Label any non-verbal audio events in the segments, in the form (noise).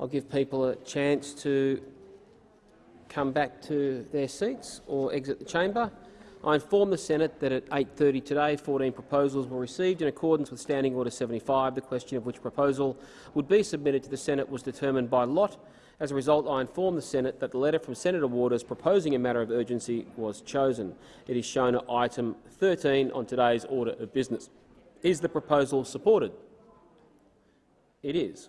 I'll give people a chance to come back to their seats or exit the chamber. I inform the Senate that at 8.30 today 14 proposals were received in accordance with Standing Order 75. The question of which proposal would be submitted to the Senate was determined by lot. As a result, I inform the Senate that the letter from Senator Waters proposing a matter of urgency was chosen. It is shown at item 13 on today's order of business. Is the proposal supported? It is.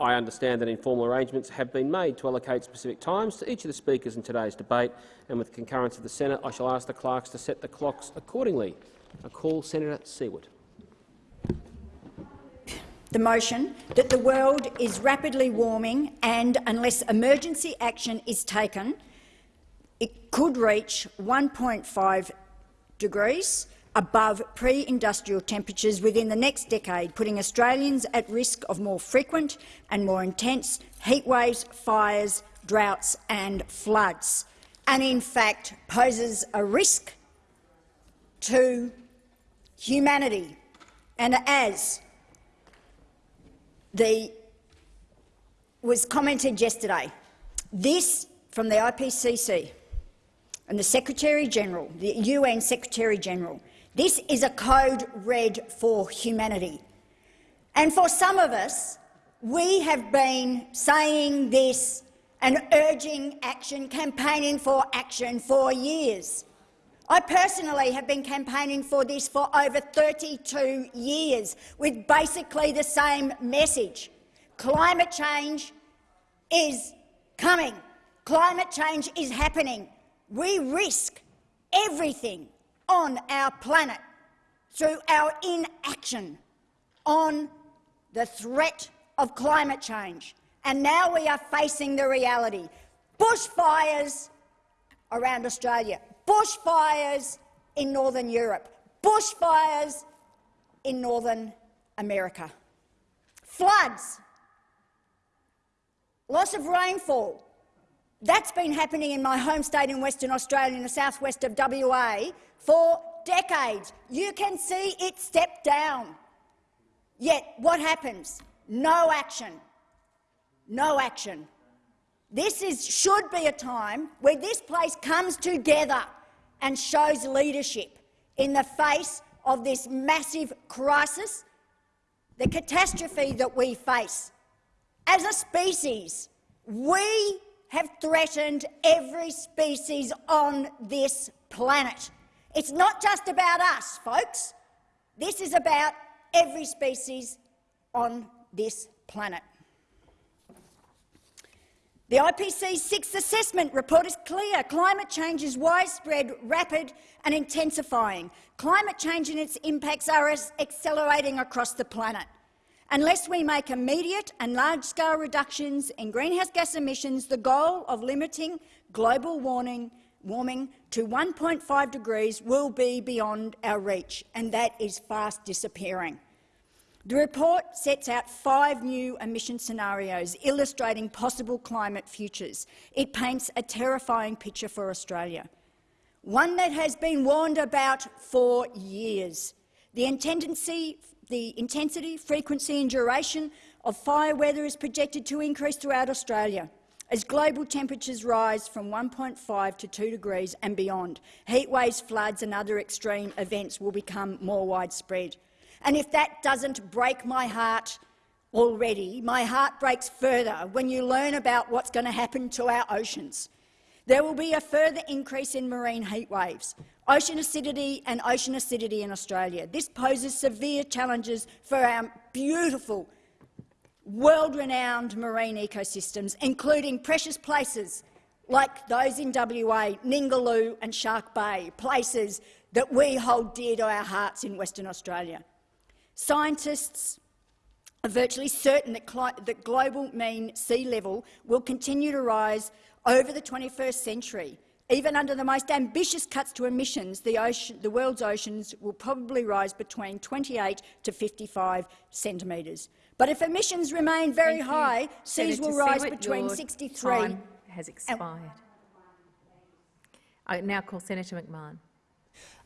I understand that informal arrangements have been made to allocate specific times to each of the speakers in today's debate, and with the concurrence of the Senate, I shall ask the clerks to set the clocks accordingly. I call Senator Siewert. The motion that the world is rapidly warming and, unless emergency action is taken, it could reach 1.5 degrees above pre-industrial temperatures within the next decade, putting Australians at risk of more frequent and more intense heatwaves, fires, droughts and floods, and in fact poses a risk to humanity. And as the was commented yesterday, this from the IPCC and the Secretary-General, the UN Secretary-General, this is a code red for humanity. And for some of us, we have been saying this and urging action, campaigning for action for years. I personally have been campaigning for this for over 32 years, with basically the same message. Climate change is coming. Climate change is happening. We risk everything on our planet through our inaction on the threat of climate change. And now we are facing the reality. Bushfires around Australia, bushfires in northern Europe, bushfires in northern America, floods, loss of rainfall. That's been happening in my home state in Western Australia, in the southwest of WA, for decades. You can see it step down. Yet what happens? No action. No action. This is, should be a time where this place comes together and shows leadership in the face of this massive crisis, the catastrophe that we face. As a species, we have threatened every species on this planet. It's not just about us, folks. This is about every species on this planet. The IPCC's sixth assessment report is clear. Climate change is widespread, rapid and intensifying. Climate change and its impacts are accelerating across the planet. Unless we make immediate and large-scale reductions in greenhouse gas emissions, the goal of limiting global warming warming to 1.5 degrees will be beyond our reach, and that is fast disappearing. The report sets out five new emission scenarios illustrating possible climate futures. It paints a terrifying picture for Australia, one that has been warned about for years. The intensity, the intensity, frequency and duration of fire weather is projected to increase throughout Australia. As global temperatures rise from 1.5 to 2 degrees and beyond, heatwaves, floods and other extreme events will become more widespread. And if that doesn't break my heart already, my heart breaks further when you learn about what's going to happen to our oceans. There will be a further increase in marine heatwaves, ocean acidity and ocean acidity in Australia. This poses severe challenges for our beautiful world-renowned marine ecosystems, including precious places like those in WA, Ningaloo and Shark Bay, places that we hold dear to our hearts in Western Australia. Scientists are virtually certain that, that global mean sea level will continue to rise over the 21st century. Even under the most ambitious cuts to emissions, the, ocean, the world's oceans will probably rise between 28 to 55 centimetres. But if emissions remain very Thank high, you. seas Senator will rise Siewert, between 63 time has expired. I now call Senator McMahon.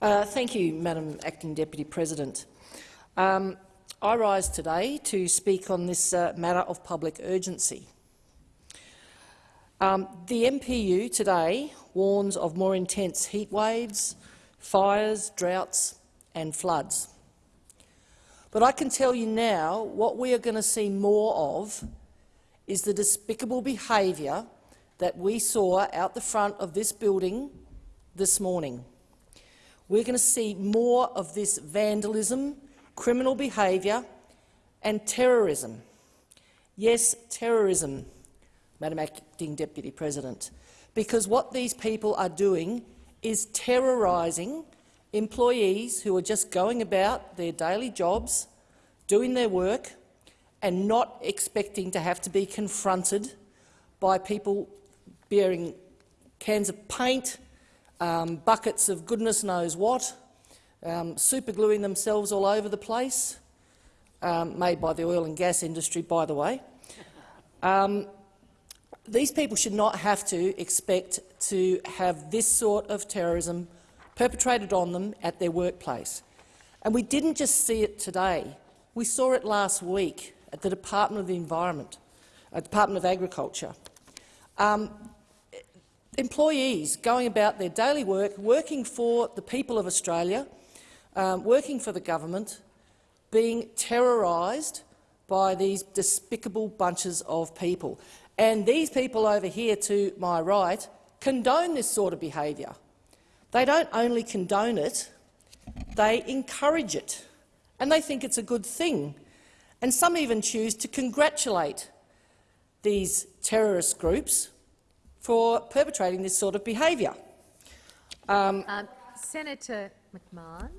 Uh, thank you, Madam Acting Deputy President. Um, I rise today to speak on this uh, matter of public urgency. Um, the MPU today warns of more intense heat waves, fires, droughts and floods. But I can tell you now what we are going to see more of is the despicable behaviour that we saw out the front of this building this morning. We're going to see more of this vandalism, criminal behaviour and terrorism. Yes, terrorism, Madam Acting Deputy President, because what these people are doing is terrorising employees who are just going about their daily jobs, doing their work and not expecting to have to be confronted by people bearing cans of paint, um, buckets of goodness knows what, um, supergluing themselves all over the place, um, made by the oil and gas industry, by the way. Um, these people should not have to expect to have this sort of terrorism perpetrated on them at their workplace. And we didn't just see it today. We saw it last week at the Department of the Environment, uh, Department of Agriculture. Um, employees going about their daily work, working for the people of Australia, um, working for the government, being terrorised by these despicable bunches of people. And these people over here to my right condone this sort of behaviour. They don't only condone it, they encourage it, and they think it's a good thing. And some even choose to congratulate these terrorist groups for perpetrating this sort of behaviour. Um, Um, Senator McMahon,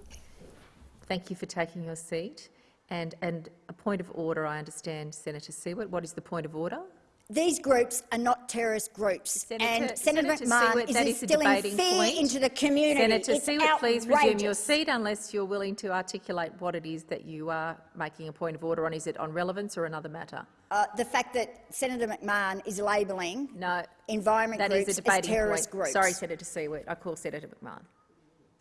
thank you for taking your seat. And, and a point of order, I understand, Senator Siewert. What is the point of order? These groups are not terrorist groups, Senator- and Senator, Senator McMahon Siewert, is that is a instilling debating fear point. into the community. Senator it's Siewert, please resume your seat unless you're willing to articulate what it is that you are making a point of order on. Is it on relevance or another matter? Uh, the fact that Senator McMahon is labelling No, environment that groups is a as terrorist point. groups. Sorry, Senator Siewert. I call Senator McMahon.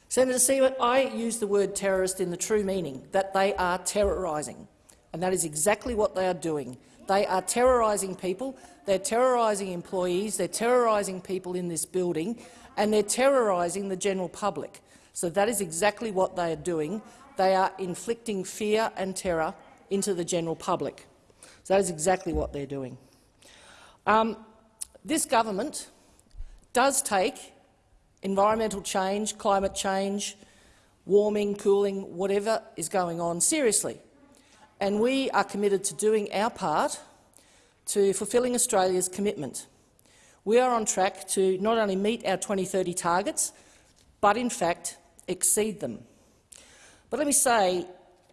Senator Siewert, I use the word terrorist in the true meaning, that they are terrorising, and that is exactly what they are doing. They are terrorising people, they're terrorising employees, they're terrorising people in this building, and they're terrorising the general public. So that is exactly what they are doing. They are inflicting fear and terror into the general public. So that is exactly what they're doing. Um, this government does take environmental change, climate change, warming, cooling, whatever is going on seriously. And we are committed to doing our part to fulfilling Australia's commitment. We are on track to not only meet our 2030 targets, but in fact exceed them. But let me say,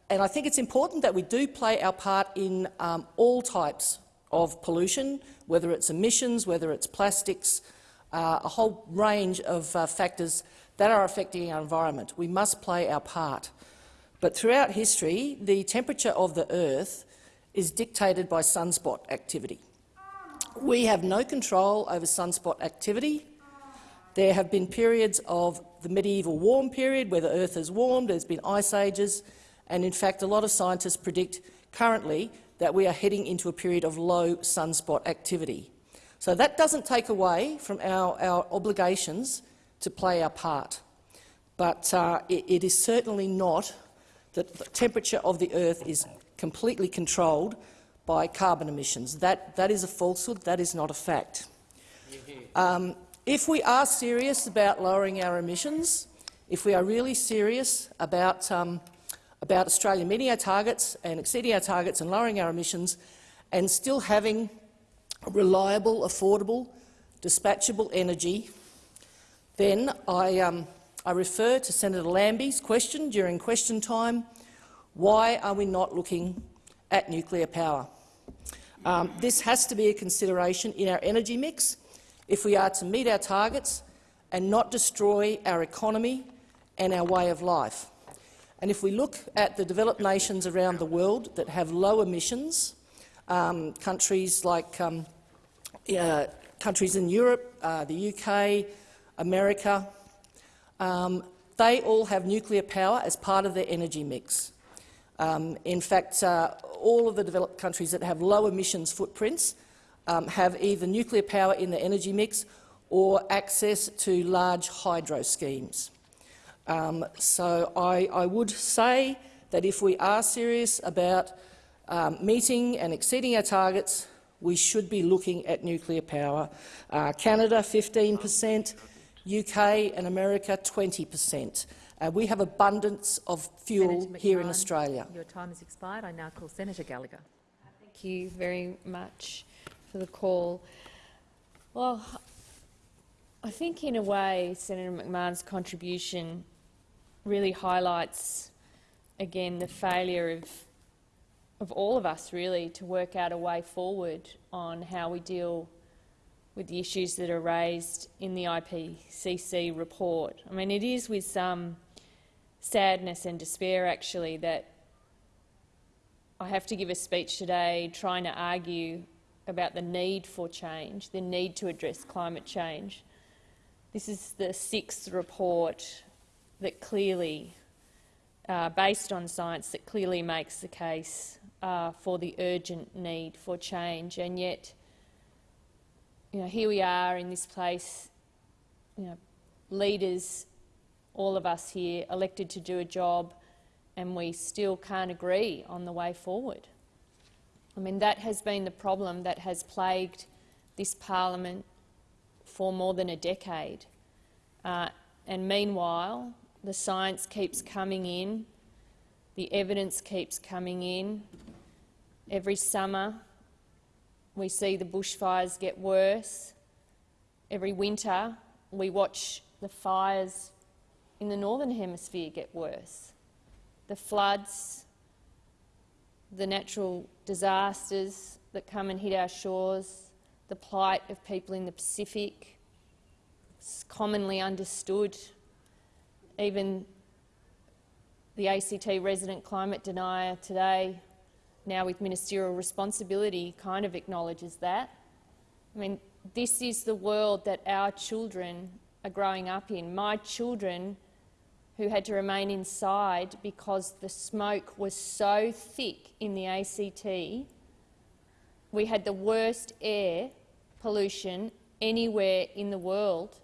and I think it's important that we do play our part in um, all types of pollution, whether it's emissions, whether it's plastics, uh, a whole range of uh, factors that are affecting our environment. We must play our part. But throughout history, the temperature of the Earth is dictated by sunspot activity. We have no control over sunspot activity. There have been periods of the medieval warm period where the Earth has warmed, there's been ice ages, and in fact a lot of scientists predict currently that we are heading into a period of low sunspot activity. So that doesn't take away from our, our obligations to play our part. But uh, it, it is certainly not that the temperature of the Earth is completely controlled by carbon emissions. That, that is a falsehood. That is not a fact. Um, if we are serious about lowering our emissions, if we are really serious about, um, about Australia meeting our targets and exceeding our targets and lowering our emissions and still having reliable, affordable, dispatchable energy, then I, um, I refer to Senator Lambie's question during question time, why are we not looking at nuclear power? Um, this has to be a consideration in our energy mix if we are to meet our targets and not destroy our economy and our way of life. And if we look at the developed nations around the world that have low emissions, um, countries like um, uh, countries in Europe, uh, the UK, America, um, they all have nuclear power as part of their energy mix. Um, in fact, uh, all of the developed countries that have low emissions footprints um, have either nuclear power in the energy mix or access to large hydro schemes. Um, so I, I, would say that if we are serious about um, meeting and exceeding our targets, we should be looking at nuclear power. Uh, Canada 15 per cent, UK and America 20 per cent. Uh, we have abundance of fuel here in Australia. Your time has expired. I now call Senator Gallagher. Thank you very much for the call. Well, I think in a way Senator McMahon's contribution really highlights again the failure of of all of us really to work out a way forward on how we deal with the issues that are raised in the IPCC report. I mean, it is with some sadness and despair, actually, that I have to give a speech today trying to argue about the need for change, the need to address climate change. This is the sixth report that clearly, uh, based on science, that clearly makes the case uh, for the urgent need for change. And yet, you know, here we are in this place, you know, leaders all of us here elected to do a job and we still can't agree on the way forward. I mean, that has been the problem that has plagued this parliament for more than a decade. Uh, and meanwhile, the science keeps coming in, the evidence keeps coming in. Every summer, we see the bushfires get worse. Every winter, we watch the fires in the Northern Hemisphere get worse. The floods, the natural disasters that come and hit our shores, the plight of people in the Pacific, it's commonly understood. Even the ACT resident climate denier today, now with ministerial responsibility, kind of acknowledges that. I mean, this is the world that our children are growing up in. My children who had to remain inside because the smoke was so thick in the ACT. We had the worst air pollution anywhere in the world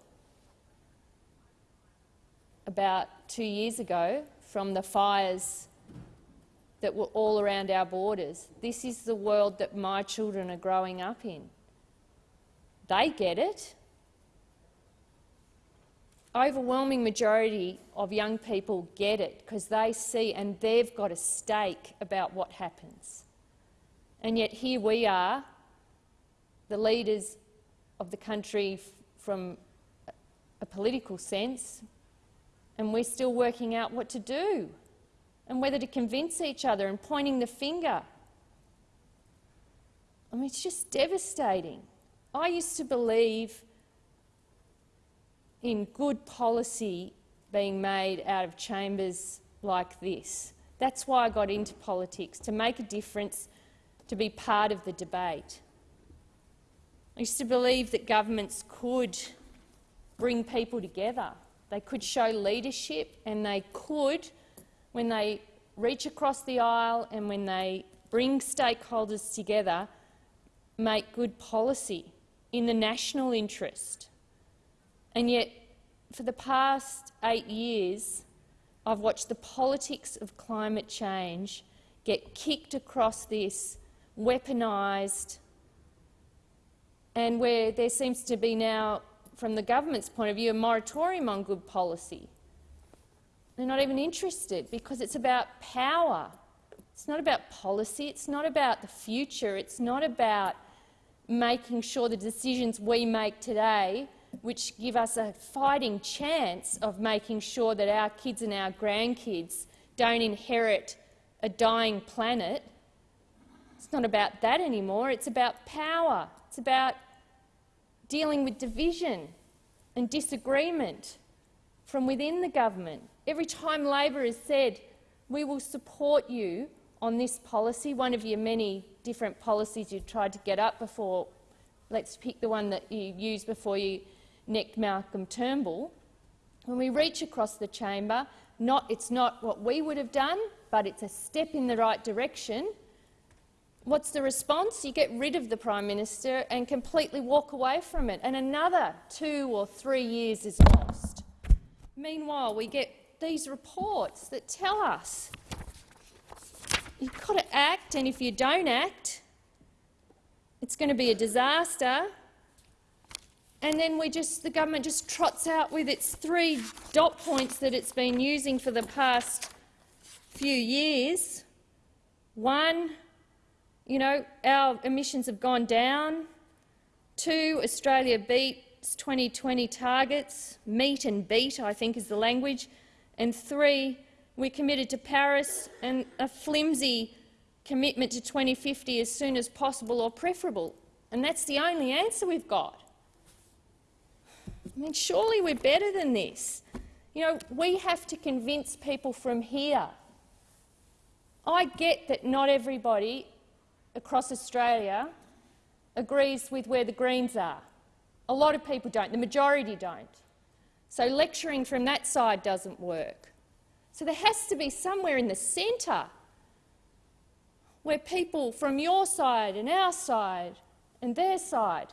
about two years ago from the fires that were all around our borders. This is the world that my children are growing up in. They get it overwhelming majority of young people get it because they see and they've got a stake about what happens. And yet here we are, the leaders of the country from a political sense, and we're still working out what to do and whether to convince each other and pointing the finger. I mean, it's just devastating. I used to believe in good policy being made out of chambers like this. That's why I got into politics, to make a difference, to be part of the debate. I used to believe that governments could bring people together. They could show leadership and they could, when they reach across the aisle and when they bring stakeholders together, make good policy in the national interest. And yet, for the past eight years, I've watched the politics of climate change get kicked across this, weaponised, and where there seems to be now, from the government's point of view, a moratorium on good policy. They're not even interested because it's about power. It's not about policy. It's not about the future. It's not about making sure the decisions we make today which give us a fighting chance of making sure that our kids and our grandkids don't inherit a dying planet. It's not about that anymore. It's about power. It's about dealing with division and disagreement from within the government. Every time Labor has said, we will support you on this policy, one of your many different policies you tried to get up before, let's pick the one that you used before you necked Malcolm Turnbull, when we reach across the chamber, not, it's not what we would have done, but it's a step in the right direction. what's the response? You get rid of the Prime Minister and completely walk away from it, and another two or three years is lost. Meanwhile, we get these reports that tell us you've got to act, and if you don't act, it's going to be a disaster. And then we just, the government just trots out with its three dot points that it's been using for the past few years. One, you know, our emissions have gone down. Two, Australia beats 2020 targets. Meet and beat, I think, is the language. And three, we're committed to Paris and a flimsy commitment to 2050 as soon as possible or preferable. And that's the only answer we've got. I mean, surely we're better than this. You know, we have to convince people from here. I get that not everybody across Australia agrees with where the Greens are. A lot of people don't. The majority don't. So lecturing from that side doesn't work. So there has to be somewhere in the centre where people from your side and our side and their side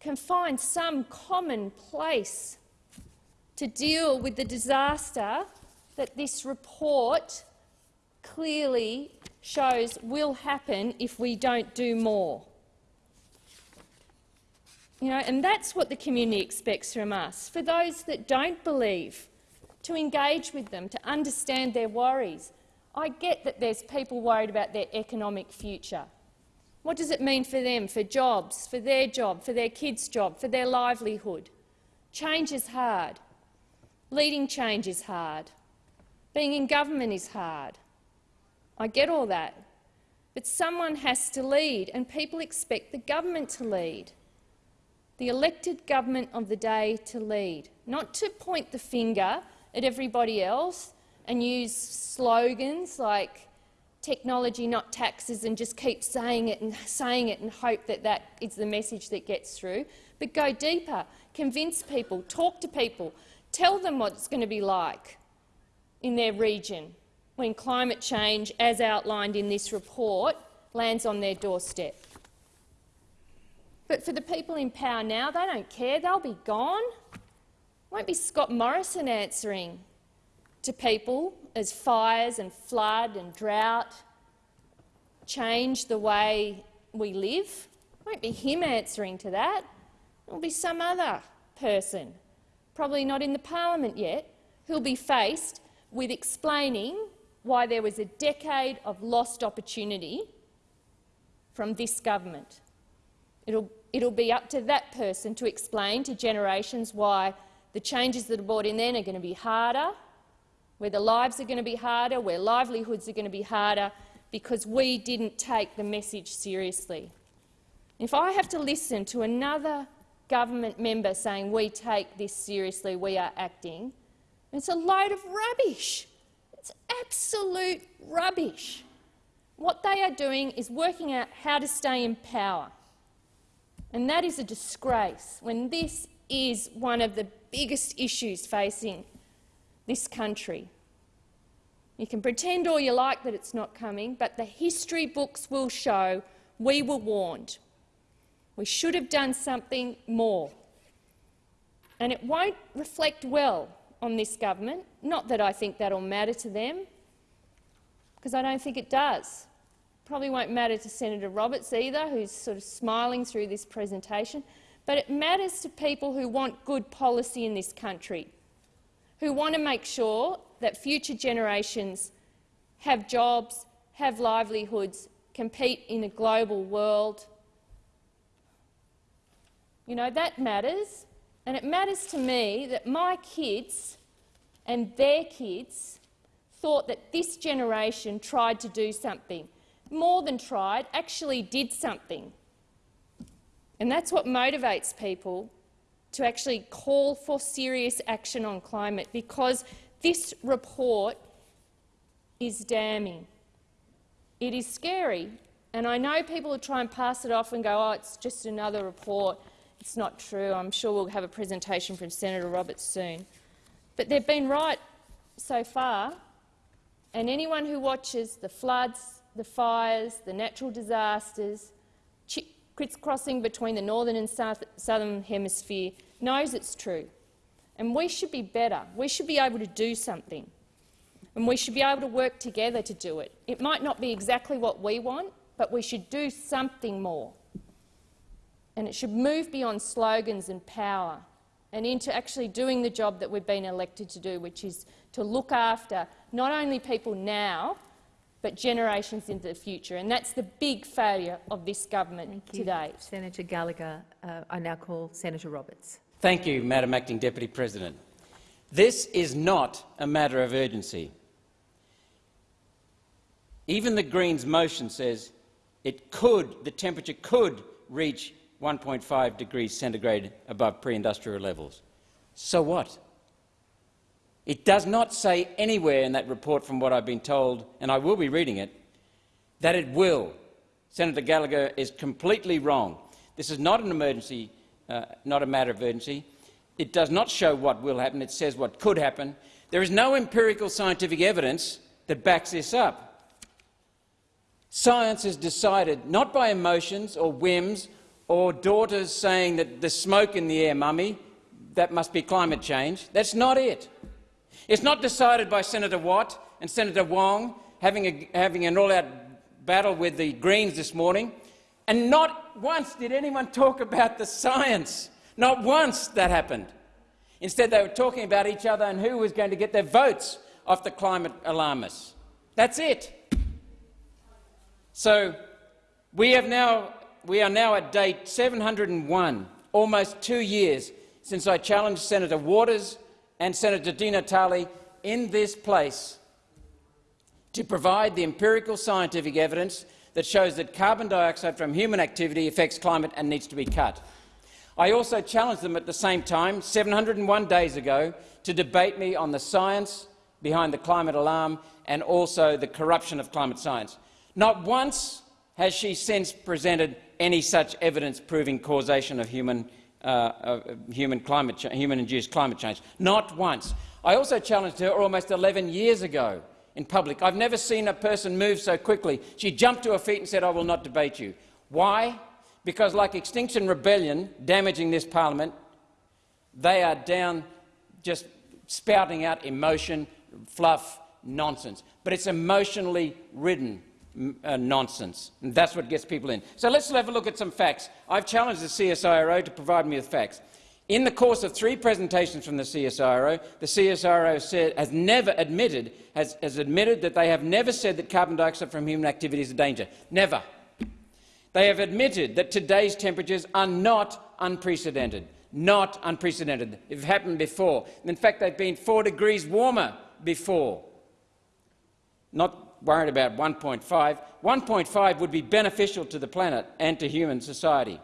can find some common place to deal with the disaster that this report clearly shows will happen if we don't do more. You know, and that's what the community expects from us. For those that don't believe, to engage with them, to understand their worries. I get that there's people worried about their economic future. What does it mean for them, for jobs, for their job, for their kids' job, for their livelihood? Change is hard. Leading change is hard. Being in government is hard. I get all that. But someone has to lead, and people expect the government to lead. The elected government of the day to lead, not to point the finger at everybody else and use slogans like technology, not taxes, and just keep saying it and saying it and hope that that is the message that gets through. But go deeper, convince people, talk to people, tell them what it's going to be like in their region when climate change, as outlined in this report, lands on their doorstep. But for the people in power now, they don't care. They'll be gone. Won't be Scott Morrison answering to people as fires and flood and drought change the way we live. Won't be him answering to that. It'll be some other person, probably not in the parliament yet, who'll be faced with explaining why there was a decade of lost opportunity from this government. It'll, it'll be up to that person to explain to generations why the changes that are brought in then are going to be harder, where the lives are going to be harder, where livelihoods are going to be harder, because we didn't take the message seriously. If I have to listen to another government member saying we take this seriously, we are acting, it's a load of rubbish. It's absolute rubbish. What they are doing is working out how to stay in power. And that is a disgrace when this is one of the biggest issues facing this country. You can pretend all you like that it's not coming, but the history books will show we were warned. We should have done something more. And it won't reflect well on this government. Not that I think that'll matter to them, because I don't think it does. Probably won't matter to Senator Roberts either, who's sort of smiling through this presentation. But it matters to people who want good policy in this country who want to make sure that future generations have jobs, have livelihoods, compete in a global world. You know, that matters. And it matters to me that my kids and their kids thought that this generation tried to do something. More than tried, actually did something. And that's what motivates people to actually call for serious action on climate because this report is damning. It is scary, and I know people will try and pass it off and go, oh, it's just another report. It's not true. I'm sure we'll have a presentation from Senator Roberts soon. But they've been right so far, and anyone who watches the floods, the fires, the natural disasters, crisscrossing between the northern and south, southern hemisphere, knows it's true. And we should be better. We should be able to do something. And we should be able to work together to do it. It might not be exactly what we want, but we should do something more. And it should move beyond slogans and power and into actually doing the job that we've been elected to do, which is to look after not only people now, but generations into the future. And that's the big failure of this government to date. Senator Gallagher, uh, I now call Senator Roberts. Thank you, Madam Acting Deputy President. This is not a matter of urgency. Even the Greens motion says it could, the temperature could reach 1.5 degrees centigrade above pre-industrial levels. So what? It does not say anywhere in that report, from what I've been told, and I will be reading it, that it will. Senator Gallagher is completely wrong. This is not an emergency, uh, not a matter of urgency. It does not show what will happen. It says what could happen. There is no empirical scientific evidence that backs this up. Science is decided not by emotions or whims or daughters saying that the smoke in the air, mummy, that must be climate change. That's not it. It's not decided by Senator Watt and Senator Wong having, a, having an all-out battle with the Greens this morning, and not once did anyone talk about the science. Not once that happened. Instead, they were talking about each other and who was going to get their votes off the climate alarmists. That's it. So we, have now, we are now at date 701, almost two years since I challenged Senator Waters and Senator Di Natale in this place to provide the empirical scientific evidence that shows that carbon dioxide from human activity affects climate and needs to be cut. I also challenged them at the same time, 701 days ago, to debate me on the science behind the climate alarm and also the corruption of climate science. Not once has she since presented any such evidence proving causation of human, uh, human climate human-induced climate change. Not once. I also challenged her almost 11 years ago in public. I've never seen a person move so quickly. She jumped to her feet and said, I will not debate you. Why? Because like Extinction Rebellion damaging this parliament, they are down just spouting out emotion, fluff, nonsense. But it's emotionally ridden uh, nonsense. And that's what gets people in. So let's have a look at some facts. I've challenged the CSIRO to provide me with facts. In the course of three presentations from the CSIRO, the CSIRO said, has never admitted, has, has admitted that they have never said that carbon dioxide from human activity is a danger. Never. They have admitted that today's temperatures are not unprecedented. Not unprecedented. It happened before. In fact, they've been four degrees warmer before. Not worried about 1.5. 1.5 would be beneficial to the planet and to human society.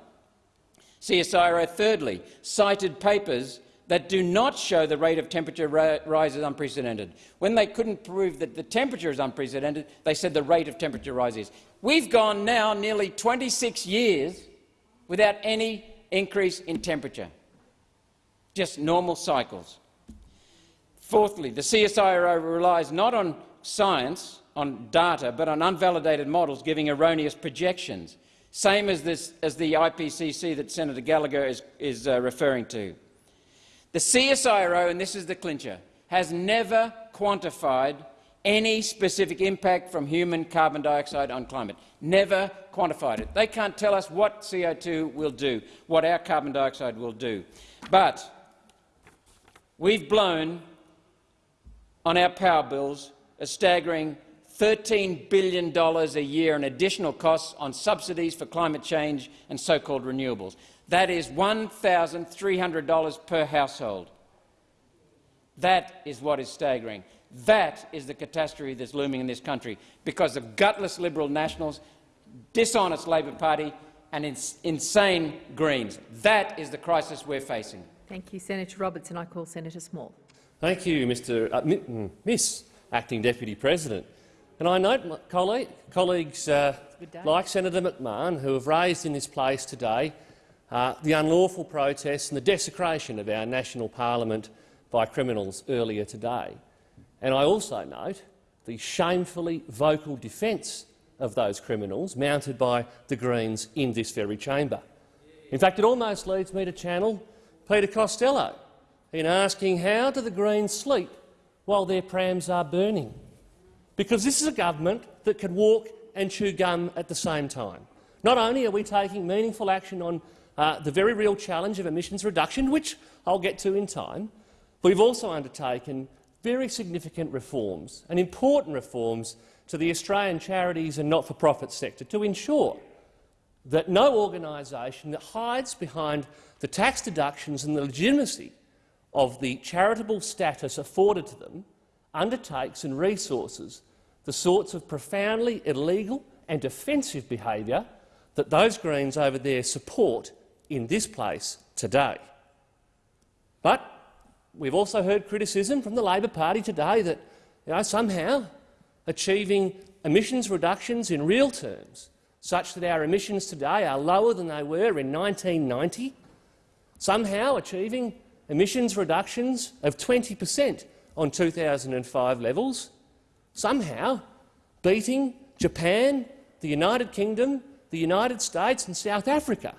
CSIRO, thirdly, cited papers that do not show the rate of temperature rise is unprecedented. When they couldn't prove that the temperature is unprecedented, they said the rate of temperature rise is. We've gone now nearly 26 years without any increase in temperature, just normal cycles. Fourthly, the CSIRO relies not on science on data but on unvalidated models giving erroneous projections, same as, this, as the IPCC that Senator Gallagher is, is uh, referring to. The CSIRO, and this is the clincher, has never quantified any specific impact from human carbon dioxide on climate. Never quantified it. They can't tell us what CO2 will do, what our carbon dioxide will do. But we've blown on our power bills a staggering $13 billion a year in additional costs on subsidies for climate change and so-called renewables. That is $1,300 per household. That is what is staggering. That is the catastrophe that's looming in this country because of gutless Liberal Nationals, dishonest Labor Party and ins insane Greens. That is the crisis we're facing. Thank you, Senator Roberts, and I call Senator Small. Thank you, Mr. Uh, mm, Miss Acting Deputy President. And I note colleague, colleagues uh, like Senator McMahon who have raised in this place today uh, the unlawful protests and the desecration of our national parliament by criminals earlier today. And I also note the shamefully vocal defence of those criminals mounted by the Greens in this very chamber. In fact, it almost leads me to channel Peter Costello in asking how do the Greens sleep while their prams are burning? Because this is a government that can walk and chew gum at the same time. Not only are we taking meaningful action on uh, the very real challenge of emissions reduction, which I'll get to in time, but we've also undertaken very significant reforms and important reforms to the Australian charities and not-for-profit sector to ensure that no organisation that hides behind the tax deductions and the legitimacy of the charitable status afforded to them undertakes and resources the sorts of profoundly illegal and offensive behaviour that those Greens over there support in this place today. But we've also heard criticism from the Labor Party today that you know, somehow achieving emissions reductions in real terms, such that our emissions today are lower than they were in 1990, somehow achieving emissions reductions of 20 per cent on 2005 levels, somehow beating Japan, the United Kingdom, the United States and South Africa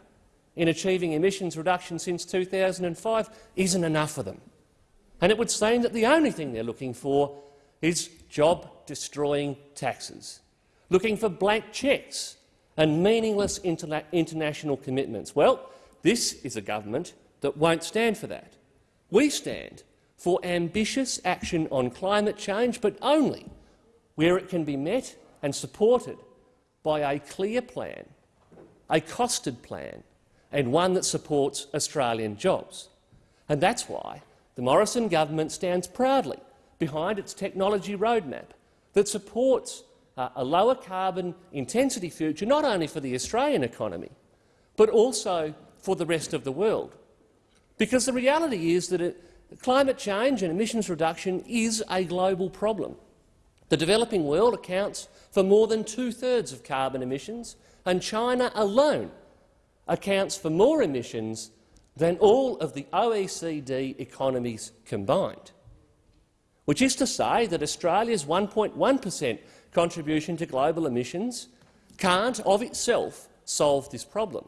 in achieving emissions reduction since 2005 isn't enough for them. And it would seem that the only thing they're looking for is job-destroying taxes, looking for blank cheques and meaningless interna international commitments. Well, this is a government that won't stand for that. We stand for ambitious action on climate change, but only where it can be met and supported by a clear plan, a costed plan, and one that supports Australian jobs. And that's why the Morrison government stands proudly behind its technology roadmap that supports uh, a lower carbon intensity future not only for the Australian economy, but also for the rest of the world. Because the reality is that it, climate change and emissions reduction is a global problem. The developing world accounts for more than two-thirds of carbon emissions, and China alone accounts for more emissions than all of the OECD economies combined, which is to say that Australia's 1.1 per cent contribution to global emissions can't of itself solve this problem.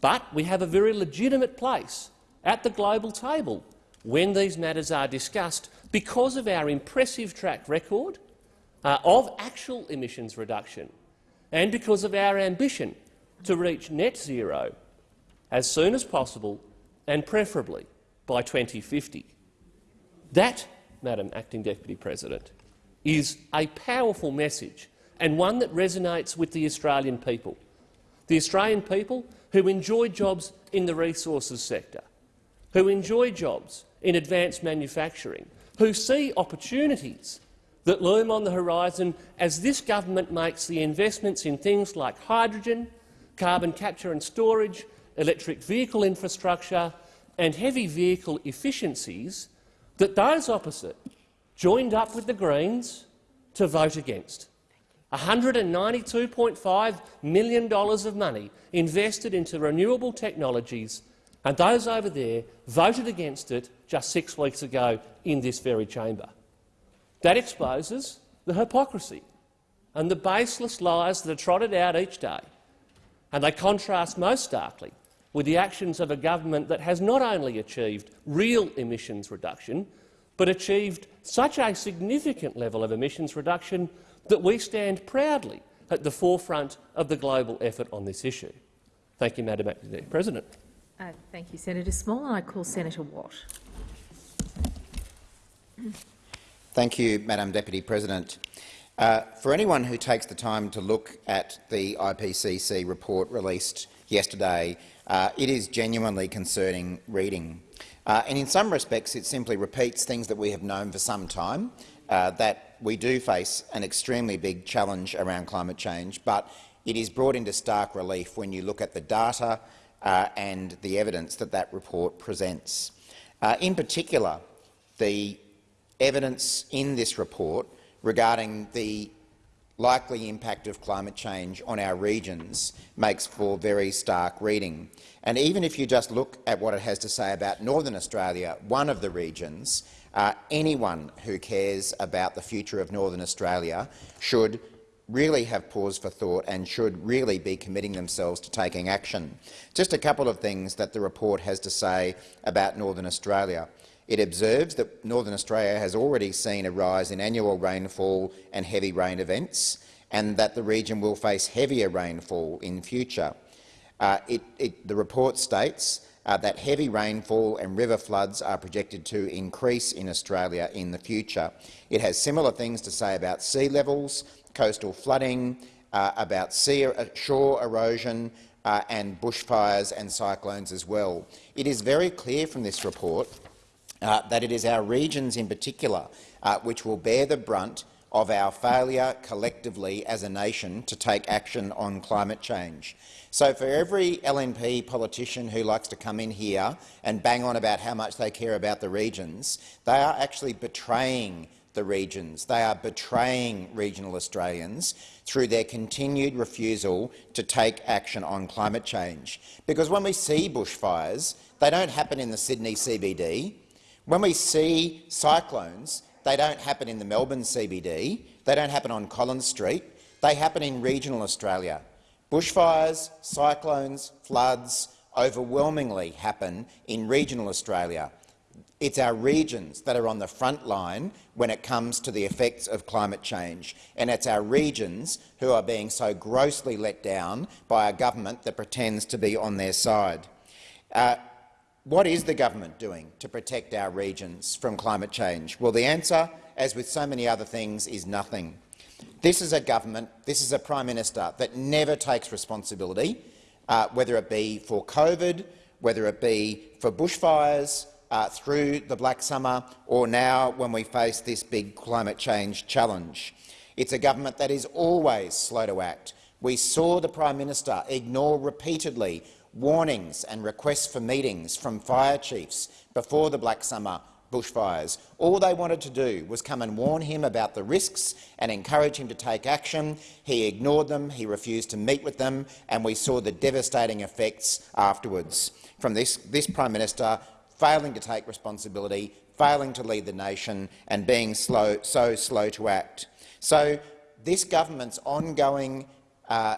But we have a very legitimate place at the global table when these matters are discussed because of our impressive track record uh, of actual emissions reduction and because of our ambition to reach net zero as soon as possible and preferably by 2050. That, Madam Acting Deputy President, is a powerful message and one that resonates with the Australian people. The Australian people who enjoy jobs in the resources sector, who enjoy jobs in advanced manufacturing, who see opportunities that loom on the horizon as this government makes the investments in things like hydrogen, carbon capture and storage, electric vehicle infrastructure and heavy vehicle efficiencies that those opposite joined up with the Greens to vote against. $192.5 million of money invested into renewable technologies, and those over there voted against it just six weeks ago in this very chamber. That exposes the hypocrisy and the baseless lies that are trotted out each day, and they contrast most starkly with the actions of a government that has not only achieved real emissions reduction, but achieved such a significant level of emissions reduction that we stand proudly at the forefront of the global effort on this issue. Thank you, Madam President. Uh, thank you, Senator Small. And I call Senator Watt. Thank you, Madam Deputy President. Uh, for anyone who takes the time to look at the IPCC report released yesterday, uh, it is genuinely concerning reading. Uh, and in some respects, it simply repeats things that we have known for some time, uh, that we do face an extremely big challenge around climate change, but it is brought into stark relief when you look at the data uh, and the evidence that that report presents. Uh, in particular, the evidence in this report regarding the likely impact of climate change on our regions makes for very stark reading. And even if you just look at what it has to say about Northern Australia, one of the regions, uh, anyone who cares about the future of Northern Australia should really have pause for thought and should really be committing themselves to taking action. Just a couple of things that the report has to say about Northern Australia. It observes that Northern Australia has already seen a rise in annual rainfall and heavy rain events, and that the region will face heavier rainfall in future. Uh, it, it, the report states uh, that heavy rainfall and river floods are projected to increase in Australia in the future. It has similar things to say about sea levels, coastal flooding, uh, about sea, uh, shore erosion uh, and bushfires and cyclones as well. It is very clear from this report uh, that it is our regions in particular uh, which will bear the brunt of our failure collectively as a nation to take action on climate change. So for every LNP politician who likes to come in here and bang on about how much they care about the regions, they are actually betraying the regions. They are betraying regional Australians through their continued refusal to take action on climate change. Because when we see bushfires, they don't happen in the Sydney CBD. When we see cyclones, they don't happen in the Melbourne CBD. They don't happen on Collins Street. They happen in regional Australia. Bushfires, cyclones, floods overwhelmingly happen in regional Australia. It's our regions that are on the front line when it comes to the effects of climate change, and it's our regions who are being so grossly let down by a government that pretends to be on their side. Uh, what is the government doing to protect our regions from climate change? Well, the answer, as with so many other things, is nothing. This is a government, this is a Prime Minister that never takes responsibility, uh, whether it be for COVID, whether it be for bushfires uh, through the Black Summer, or now when we face this big climate change challenge. It's a government that is always slow to act. We saw the Prime Minister ignore repeatedly warnings and requests for meetings from fire chiefs before the Black Summer bushfires. All they wanted to do was come and warn him about the risks and encourage him to take action. He ignored them, he refused to meet with them, and we saw the devastating effects afterwards from this, this Prime Minister failing to take responsibility, failing to lead the nation and being slow, so slow to act. So this government's ongoing uh,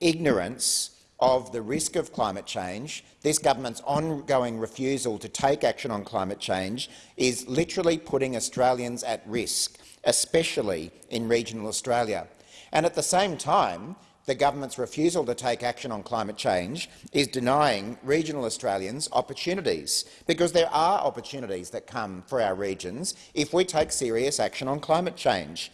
ignorance of the risk of climate change, this government's ongoing refusal to take action on climate change is literally putting Australians at risk, especially in regional Australia. And at the same time, the government's refusal to take action on climate change is denying regional Australians opportunities, because there are opportunities that come for our regions if we take serious action on climate change.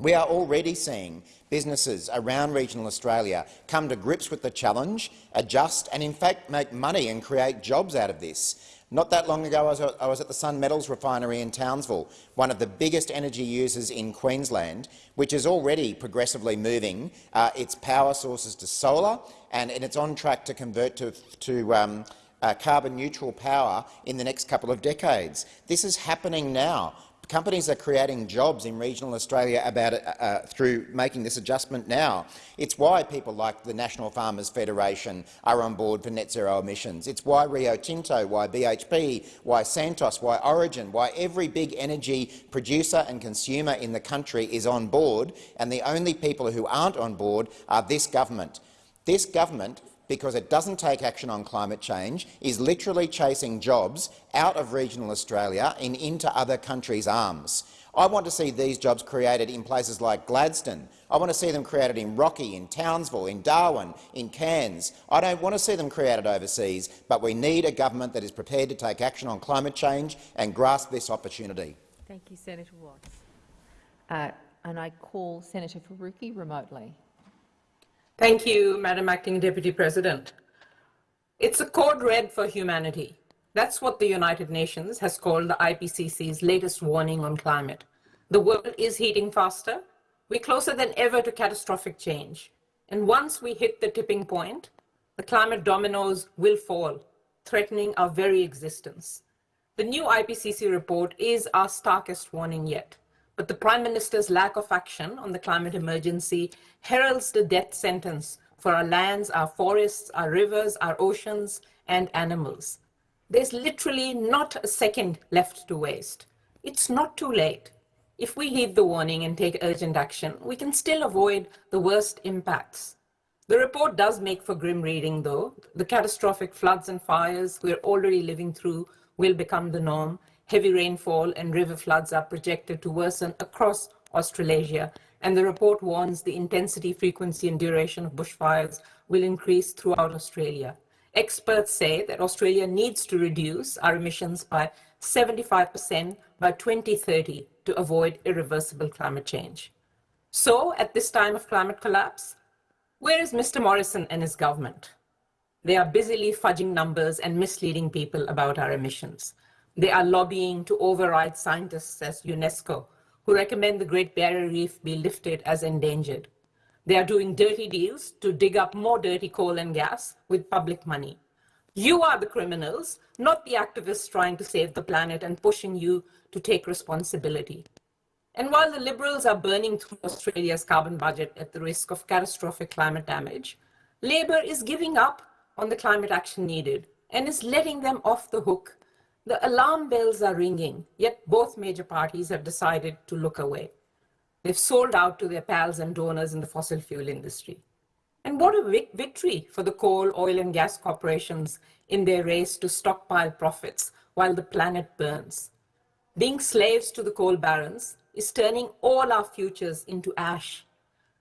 We are already seeing businesses around regional Australia come to grips with the challenge, adjust and in fact make money and create jobs out of this. Not that long ago, I was at the Sun Metals refinery in Townsville, one of the biggest energy users in Queensland, which is already progressively moving uh, its power sources to solar, and, and, it's on track to convert to, to um, uh, carbon-neutral power in the next couple of decades. This is happening now. Companies are creating jobs in regional Australia about uh, uh, through making this adjustment now. It's why people like the National Farmers Federation are on board for net zero emissions. It's why Rio Tinto, why BHP, why Santos, why Origin, why every big energy producer and consumer in the country is on board, and the only people who aren't on board are this government. This government because it doesn't take action on climate change, is literally chasing jobs out of regional Australia and into other countries' arms. I want to see these jobs created in places like Gladstone. I want to see them created in Rocky, in Townsville, in Darwin, in Cairns. I don't want to see them created overseas, but we need a government that is prepared to take action on climate change and grasp this opportunity. Thank you, Senator Watts. Uh, and I call Senator Faruqi remotely. Thank you, Madam Acting Deputy President. It's a code red for humanity. That's what the United Nations has called the IPCC's latest warning on climate. The world is heating faster. We're closer than ever to catastrophic change. And once we hit the tipping point, the climate dominoes will fall, threatening our very existence. The new IPCC report is our starkest warning yet but the Prime Minister's lack of action on the climate emergency heralds the death sentence for our lands, our forests, our rivers, our oceans, and animals. There's literally not a second left to waste. It's not too late. If we heed the warning and take urgent action, we can still avoid the worst impacts. The report does make for grim reading, though. The catastrophic floods and fires we're already living through will become the norm. Heavy rainfall and river floods are projected to worsen across Australasia, and the report warns the intensity, frequency, and duration of bushfires will increase throughout Australia. Experts say that Australia needs to reduce our emissions by 75% by 2030 to avoid irreversible climate change. So, at this time of climate collapse, where is Mr. Morrison and his government? They are busily fudging numbers and misleading people about our emissions. They are lobbying to override scientists as UNESCO, who recommend the Great Barrier Reef be lifted as endangered. They are doing dirty deals to dig up more dirty coal and gas with public money. You are the criminals, not the activists trying to save the planet and pushing you to take responsibility. And while the Liberals are burning through Australia's carbon budget at the risk of catastrophic climate damage, Labor is giving up on the climate action needed and is letting them off the hook. The alarm bells are ringing, yet both major parties have decided to look away. They've sold out to their pals and donors in the fossil fuel industry. And what a victory for the coal, oil, and gas corporations in their race to stockpile profits while the planet burns. Being slaves to the coal barons is turning all our futures into ash.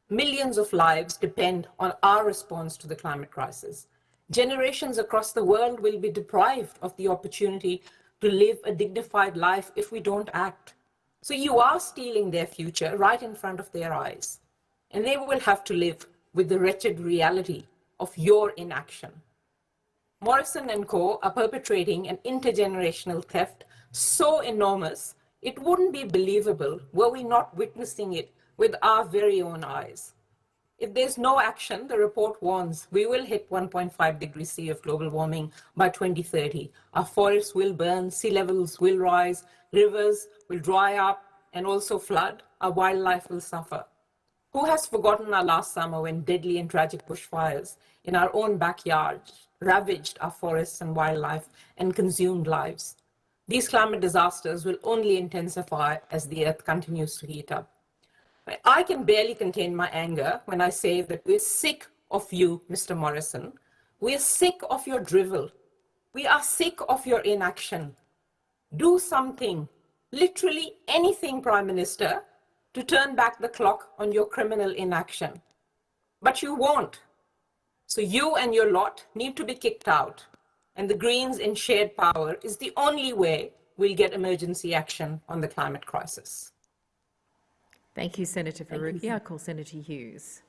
Millions of lives depend on our response to the climate crisis. Generations across the world will be deprived of the opportunity to live a dignified life if we don't act. So you are stealing their future right in front of their eyes. And they will have to live with the wretched reality of your inaction. Morrison and Co. are perpetrating an intergenerational theft so enormous, it wouldn't be believable were we not witnessing it with our very own eyes. If there's no action, the report warns we will hit 1.5 degrees C of global warming by 2030. Our forests will burn, sea levels will rise, rivers will dry up and also flood. Our wildlife will suffer. Who has forgotten our last summer when deadly and tragic bushfires in our own backyard ravaged our forests and wildlife and consumed lives? These climate disasters will only intensify as the earth continues to heat up. I can barely contain my anger when I say that we're sick of you, Mr. Morrison. We're sick of your drivel. We are sick of your inaction. Do something, literally anything, Prime Minister, to turn back the clock on your criminal inaction. But you won't. So you and your lot need to be kicked out. And the Greens in shared power is the only way we'll get emergency action on the climate crisis. Thank you, Senator Faruqi. I call Senator Hughes.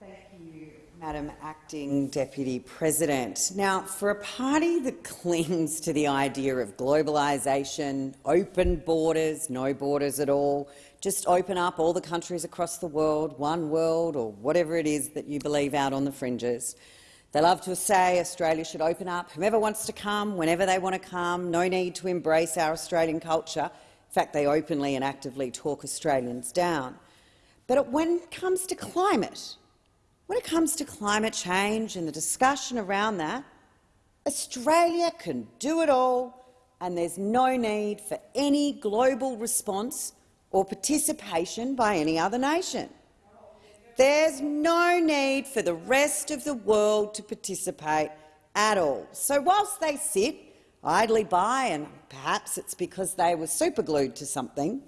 Thank you, Madam Acting Deputy President. Now, for a party that (laughs) clings to the idea of globalisation, open borders, no borders at all, just open up all the countries across the world, one world or whatever it is that you believe out on the fringes. They love to say Australia should open up, whomever wants to come, whenever they want to come, no need to embrace our Australian culture. In fact, they openly and actively talk Australians down. But when it comes to climate, when it comes to climate change and the discussion around that, Australia can do it all and there's no need for any global response or participation by any other nation. There's no need for the rest of the world to participate at all. So whilst they sit idly by, and perhaps it's because they were superglued to something,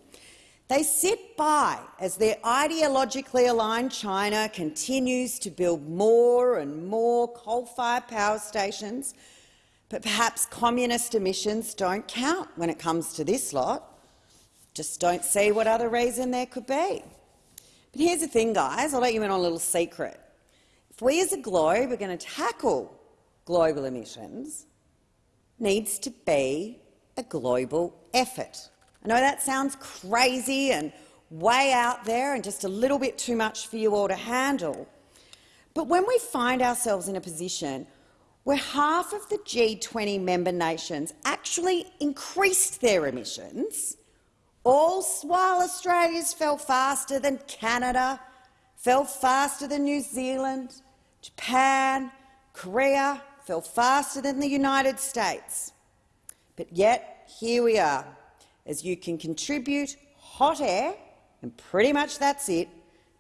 they sit by as their ideologically aligned China continues to build more and more coal-fired power stations, but perhaps communist emissions don't count when it comes to this lot. Just don't see what other reason there could be. But here's the thing, guys. I'll let you in on a little secret. If we as a globe are going to tackle global emissions, needs to be a global effort. I know that sounds crazy and way out there and just a little bit too much for you all to handle. But when we find ourselves in a position where half of the G20 member nations actually increased their emissions, all while Australia's fell faster than Canada, fell faster than New Zealand, Japan, Korea, fell faster than the United States. But yet, here we are, as you can contribute hot air, and pretty much that's it,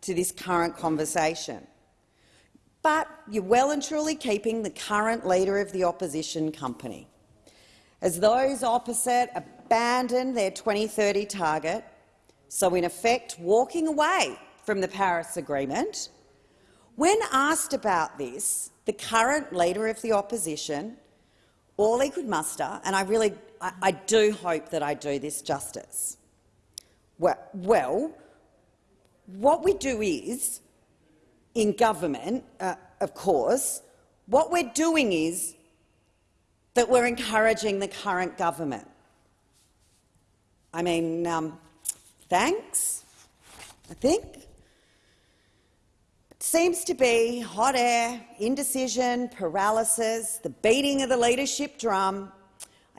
to this current conversation. But you're well and truly keeping the current Leader of the Opposition company. As those opposite abandon their 2030 target, so in effect walking away from the Paris Agreement, when asked about this, the current Leader of the Opposition, all he could muster, and I really I, I do hope that I do this justice, well, well what we do is, in government, uh, of course, what we're doing is that we're encouraging the current government. I mean, um, thanks, I think. Seems to be hot air, indecision, paralysis, the beating of the leadership drum.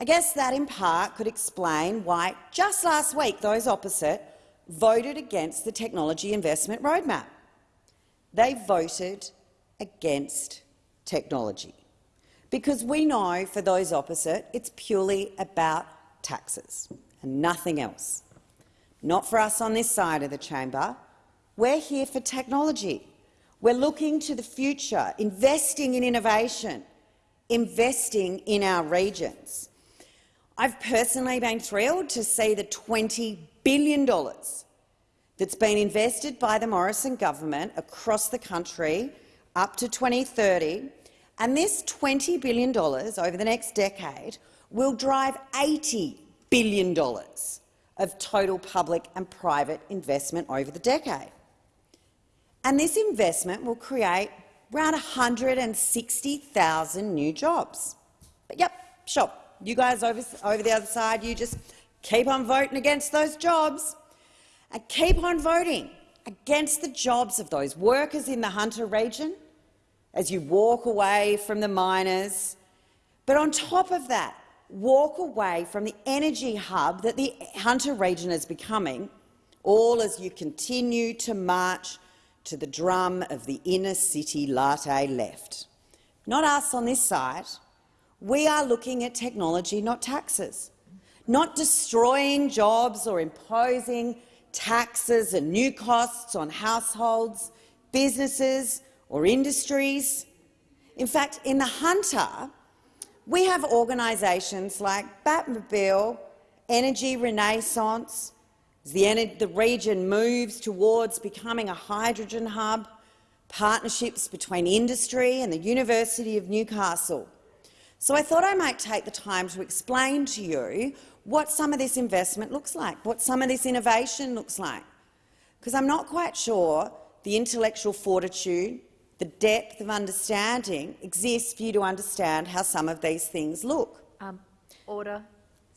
I guess that in part could explain why just last week those opposite voted against the technology investment roadmap. They voted against technology because we know for those opposite it's purely about taxes and nothing else. Not for us on this side of the chamber. We're here for technology. We're looking to the future, investing in innovation, investing in our regions. I've personally been thrilled to see the $20 billion that's been invested by the Morrison government across the country up to 2030, and this $20 billion over the next decade will drive $80 billion of total public and private investment over the decade. And this investment will create around 160,000 new jobs. But yep, sure, you guys over, over the other side, you just keep on voting against those jobs and keep on voting against the jobs of those workers in the Hunter region as you walk away from the miners. But on top of that, walk away from the energy hub that the Hunter region is becoming, all as you continue to march to the drum of the inner city latte left. Not us on this side. We are looking at technology, not taxes, not destroying jobs or imposing taxes and new costs on households, businesses or industries. In fact, in the Hunter, we have organisations like Batt Mobile, Energy Renaissance, as the, the region moves towards becoming a hydrogen hub, partnerships between industry and the University of Newcastle. So I thought I might take the time to explain to you what some of this investment looks like, what some of this innovation looks like, because I'm not quite sure the intellectual fortitude, the depth of understanding exists for you to understand how some of these things look. Um, order.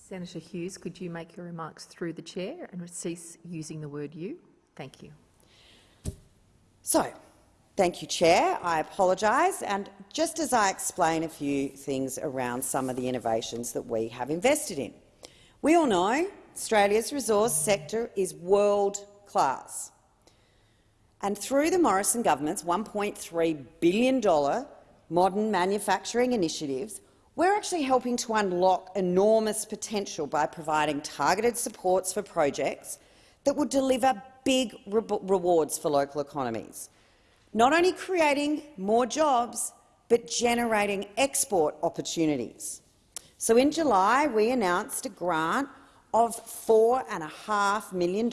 Senator Hughes, could you make your remarks through the chair and cease using the word you? Thank you. So, thank you, Chair. I apologise. And just as I explain a few things around some of the innovations that we have invested in. We all know Australia's resource sector is world-class. And through the Morrison government's $1.3 billion modern manufacturing initiatives, we're actually helping to unlock enormous potential by providing targeted supports for projects that will deliver big re rewards for local economies, not only creating more jobs, but generating export opportunities. So in July, we announced a grant of $4.5 million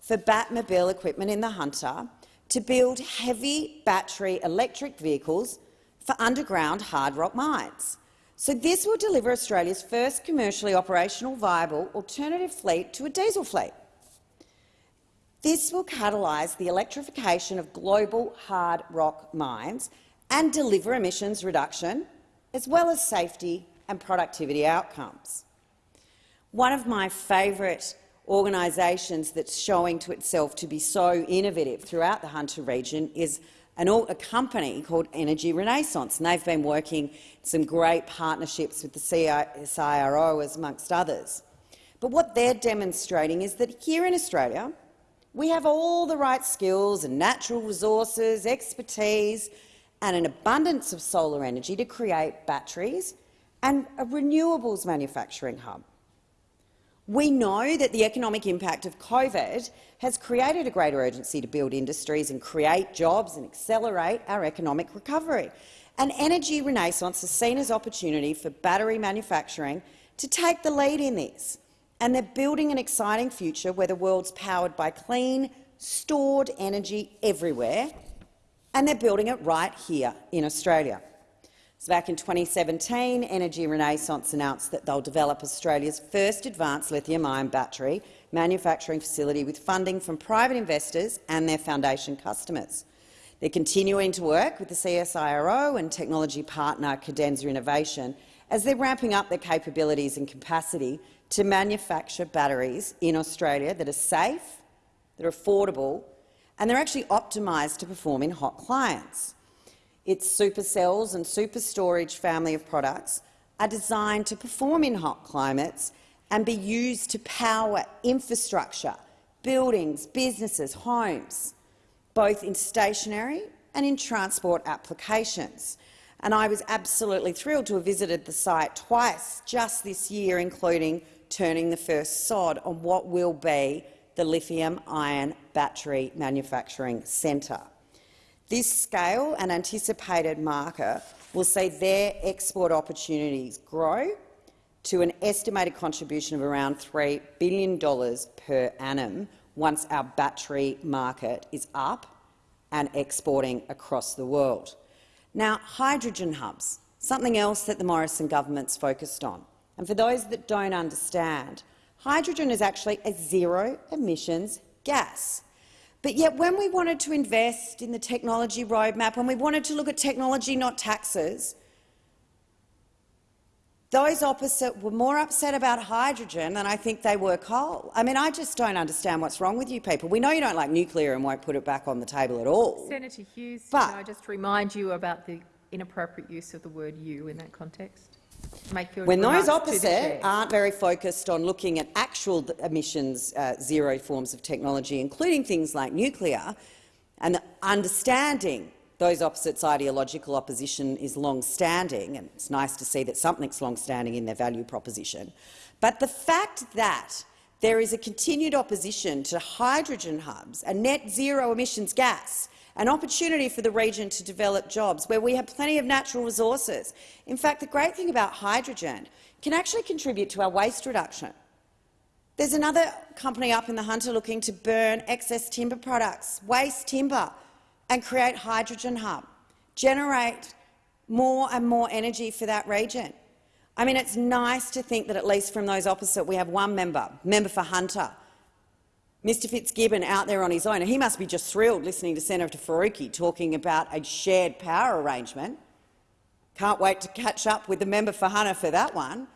for Batt Mobile equipment in the Hunter to build heavy battery electric vehicles for underground hard rock mines. So this will deliver Australia's first commercially operational viable alternative fleet to a diesel fleet. This will catalyse the electrification of global hard rock mines and deliver emissions reduction, as well as safety and productivity outcomes. One of my favourite organisations that's showing to itself to be so innovative throughout the Hunter region is an, a company called Energy Renaissance, and they've been working some great partnerships with the CSIRO, amongst others. But what they're demonstrating is that here in Australia, we have all the right skills and natural resources, expertise and an abundance of solar energy to create batteries and a renewables manufacturing hub. We know that the economic impact of COVID has created a greater urgency to build industries and create jobs and accelerate our economic recovery. An energy renaissance is seen as opportunity for battery manufacturing to take the lead in this, and they're building an exciting future where the world's powered by clean, stored energy everywhere, and they're building it right here in Australia. So back in 2017, Energy Renaissance announced that they'll develop Australia's first advanced lithium-ion battery manufacturing facility with funding from private investors and their foundation customers. They're continuing to work with the CSIRO and technology partner Cadenza Innovation as they're ramping up their capabilities and capacity to manufacture batteries in Australia that are safe, that are affordable, and they're actually optimised to perform in hot climates. Its supercells and super storage family of products are designed to perform in hot climates and be used to power infrastructure, buildings, businesses, homes, both in stationary and in transport applications. And I was absolutely thrilled to have visited the site twice just this year, including turning the first sod on what will be the lithium-ion battery manufacturing centre. This scale and anticipated market will see their export opportunities grow to an estimated contribution of around $3 billion per annum once our battery market is up and exporting across the world. Now, hydrogen hubs, something else that the Morrison government's focused on. And for those that don't understand, hydrogen is actually a zero-emissions gas. But yet, when we wanted to invest in the technology roadmap, when we wanted to look at technology, not taxes, those opposite were more upset about hydrogen than I think they were coal. I mean, I just don't understand what's wrong with you people. We know you don't like nuclear and won't put it back on the table at all. Senator Hughes, but, can I just remind you about the inappropriate use of the word you in that context? When those opposite aren't very focused on looking at actual emissions uh, zero forms of technology, including things like nuclear, and understanding those opposites' ideological opposition is long-standing, and it's nice to see that something's long-standing in their value proposition. But the fact that there is a continued opposition to hydrogen hubs and net zero emissions gas an opportunity for the region to develop jobs where we have plenty of natural resources. In fact, the great thing about hydrogen can actually contribute to our waste reduction. There's another company up in the Hunter looking to burn excess timber products, waste timber, and create hydrogen hub, generate more and more energy for that region. I mean, it's nice to think that at least from those opposite we have one member, member for Hunter, Mr Fitzgibbon out there on his own, and he must be just thrilled listening to Senator Faruqi talking about a shared power arrangement. Can't wait to catch up with the member for Hunter for that one.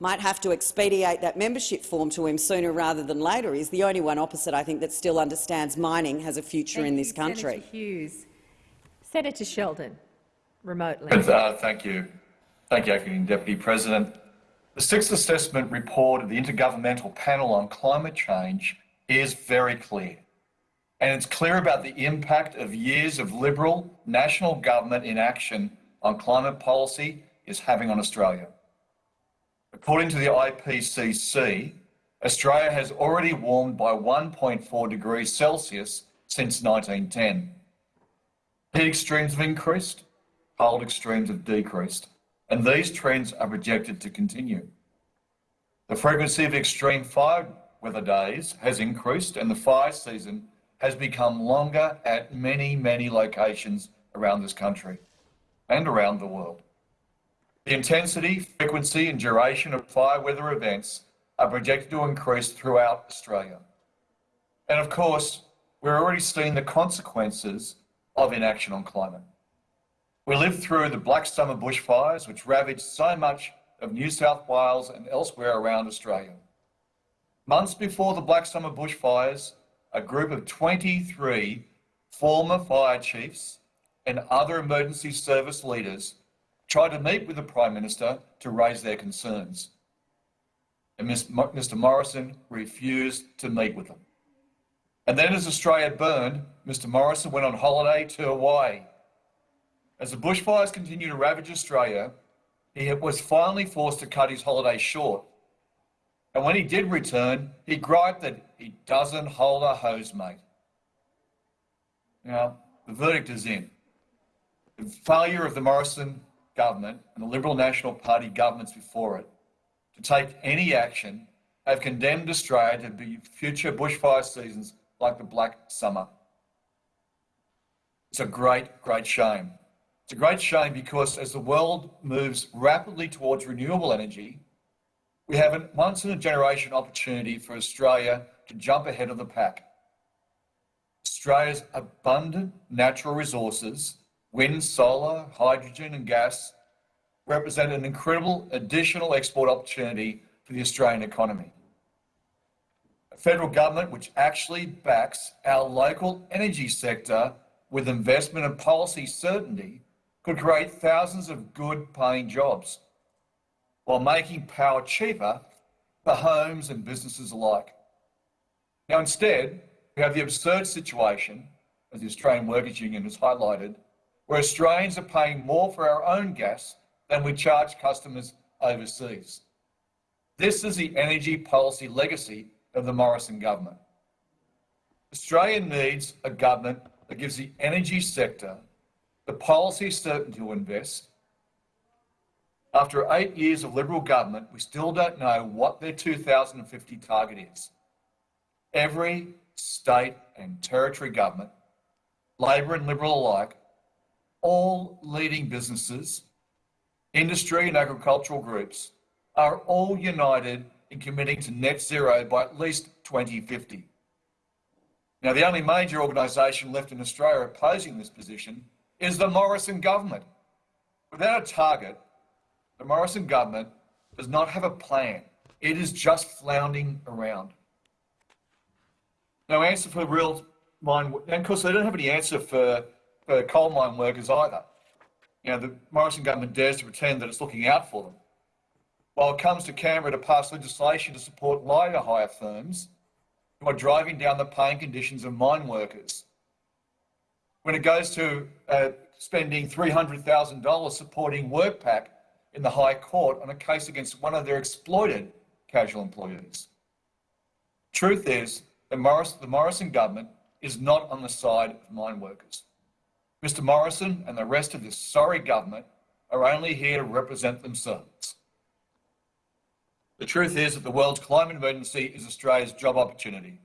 Might have to expedite that membership form to him sooner rather than later. He's the only one opposite, I think, that still understands mining has a future thank in this you, country. Senator Hughes. Senator Sheldon, remotely. Uh, thank you. Thank you, Acting Deputy President. The sixth assessment report of the Intergovernmental Panel on Climate Change is very clear. And it's clear about the impact of years of Liberal national government inaction on climate policy is having on Australia. According to the IPCC, Australia has already warmed by 1.4 degrees Celsius since 1910. Heat extremes have increased, cold extremes have decreased, and these trends are projected to continue. The frequency of extreme fire weather days has increased and the fire season has become longer at many, many locations around this country and around the world. The intensity, frequency and duration of fire weather events are projected to increase throughout Australia. And of course, we're already seeing the consequences of inaction on climate. We lived through the Black Summer bushfires, which ravaged so much of New South Wales and elsewhere around Australia. Months before the Black Summer bushfires, a group of 23 former fire chiefs and other emergency service leaders tried to meet with the Prime Minister to raise their concerns. And Mr Morrison refused to meet with them. And then as Australia burned, Mr Morrison went on holiday to Hawaii. As the bushfires continued to ravage Australia, he was finally forced to cut his holiday short And when he did return, he griped that he doesn't hold a hose mate. Now, the verdict is in. The failure of the Morrison government and the Liberal National Party governments before it to take any action have condemned Australia to be future bushfire seasons like the Black Summer. It's a great, great shame. It's a great shame because as the world moves rapidly towards renewable energy, we have a once in a generation opportunity for Australia to jump ahead of the pack. Australia's abundant natural resources, wind, solar, hydrogen, and gas, represent an incredible additional export opportunity for the Australian economy. A federal government which actually backs our local energy sector with investment and policy certainty could create thousands of good paying jobs while making power cheaper for homes and businesses alike. Now, instead, we have the absurd situation, as the Australian Workers' Union has highlighted, where Australians are paying more for our own gas than we charge customers overseas. This is the energy policy legacy of the Morrison government. Australia needs a government that gives the energy sector the policy certainty to invest after eight years of Liberal government, we still don't know what their 2050 target is. Every state and territory government, Labor and Liberal alike, all leading businesses, industry and agricultural groups are all united in committing to net zero by at least 2050. Now, the only major organisation left in Australia opposing this position is the Morrison government. Without a target, the Morrison government does not have a plan. It is just floundering around. No answer for real mine, and of course they don't have any answer for, for coal mine workers either. You know, the Morrison government dares to pretend that it's looking out for them. While it comes to Canberra to pass legislation to support labour hire firms who are driving down the paying conditions of mine workers. When it goes to uh, spending $300,000 supporting WorkPac in the High Court on a case against one of their exploited casual employees. Truth is, the, Morris, the Morrison government is not on the side of mine workers. Mr Morrison and the rest of this sorry government are only here to represent themselves. The truth is that the world's climate emergency is Australia's job opportunity.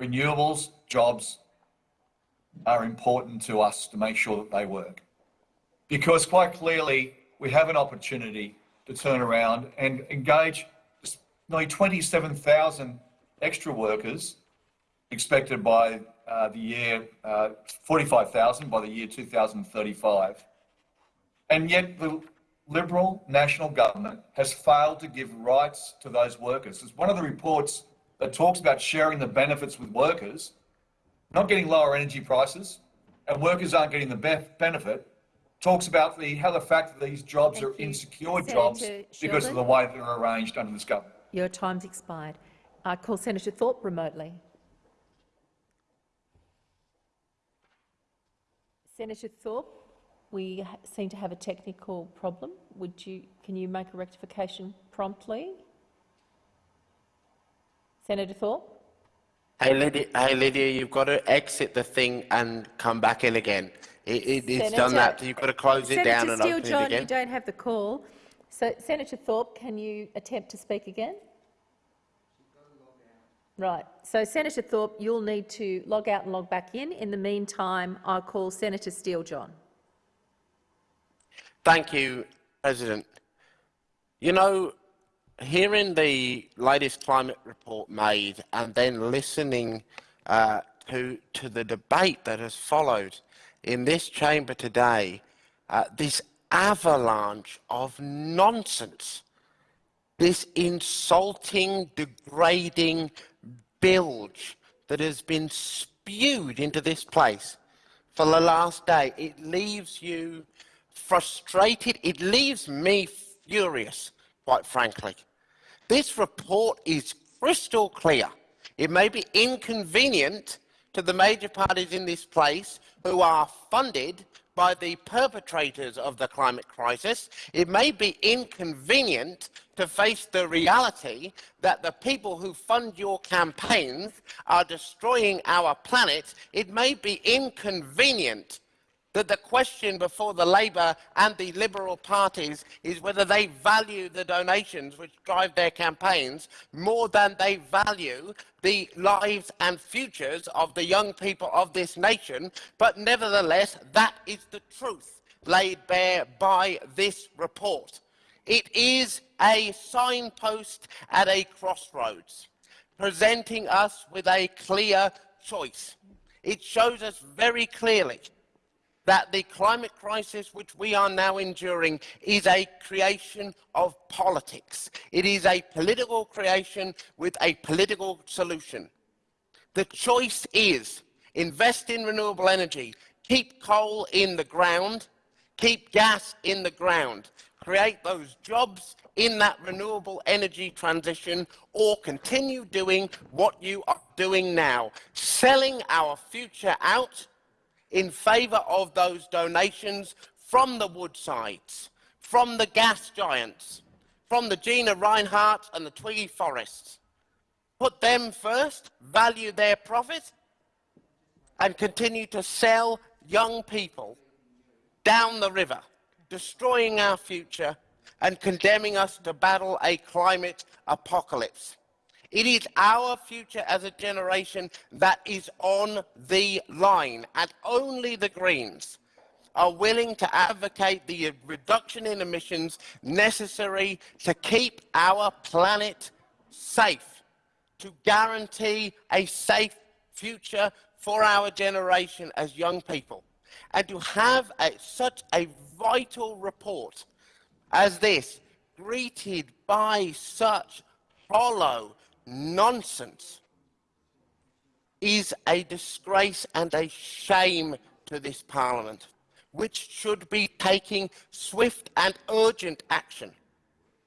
Renewables, jobs are important to us to make sure that they work. Because quite clearly, we have an opportunity to turn around and engage nearly 27,000 extra workers expected by uh, the year, uh, 45,000 by the year 2035. And yet the Liberal national government has failed to give rights to those workers. It's one of the reports that talks about sharing the benefits with workers, not getting lower energy prices, and workers aren't getting the best benefit, talks about the, how the fact that these jobs Thank are insecure Senator jobs because of the way they're arranged under this government. Your time's expired. I call Senator Thorpe remotely. Senator Thorpe, we seem to have a technical problem. Would you, can you make a rectification promptly? Senator Thorpe? Hey Lydia, hey Lydia, you've got to exit the thing and come back in again. It, it, it's Senator, done that. You've got to close Senator it down and Steele open John, it again. you don't have the call. So, Senator Thorpe, can you attempt to speak again? Right. So, Senator Thorpe, you'll need to log out and log back in. In the meantime, I'll call Senator Steele John. Thank you, President. You know, hearing the latest climate report made and then listening uh, to, to the debate that has followed, in this chamber today uh, this avalanche of nonsense, this insulting, degrading bilge that has been spewed into this place for the last day. It leaves you frustrated. It leaves me furious, quite frankly. This report is crystal clear. It may be inconvenient to the major parties in this place who are funded by the perpetrators of the climate crisis. It may be inconvenient to face the reality that the people who fund your campaigns are destroying our planet, it may be inconvenient that the question before the Labour and the Liberal parties is whether they value the donations which drive their campaigns more than they value the lives and futures of the young people of this nation. But nevertheless, that is the truth laid bare by this report. It is a signpost at a crossroads, presenting us with a clear choice. It shows us very clearly that the climate crisis which we are now enduring is a creation of politics. It is a political creation with a political solution. The choice is invest in renewable energy, keep coal in the ground, keep gas in the ground, create those jobs in that renewable energy transition or continue doing what you are doing now, selling our future out in favour of those donations from the Woodsides, from the gas giants, from the Gina Rinehart and the Twiggy Forrests. Put them first, value their profit, and continue to sell young people down the river, destroying our future and condemning us to battle a climate apocalypse. It is our future as a generation that is on the line, and only the Greens are willing to advocate the reduction in emissions necessary to keep our planet safe, to guarantee a safe future for our generation as young people. And to have a, such a vital report as this, greeted by such hollow nonsense, is a disgrace and a shame to this Parliament, which should be taking swift and urgent action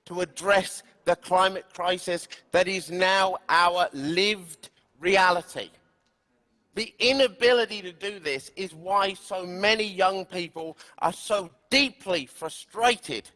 to address the climate crisis that is now our lived reality. The inability to do this is why so many young people are so deeply frustrated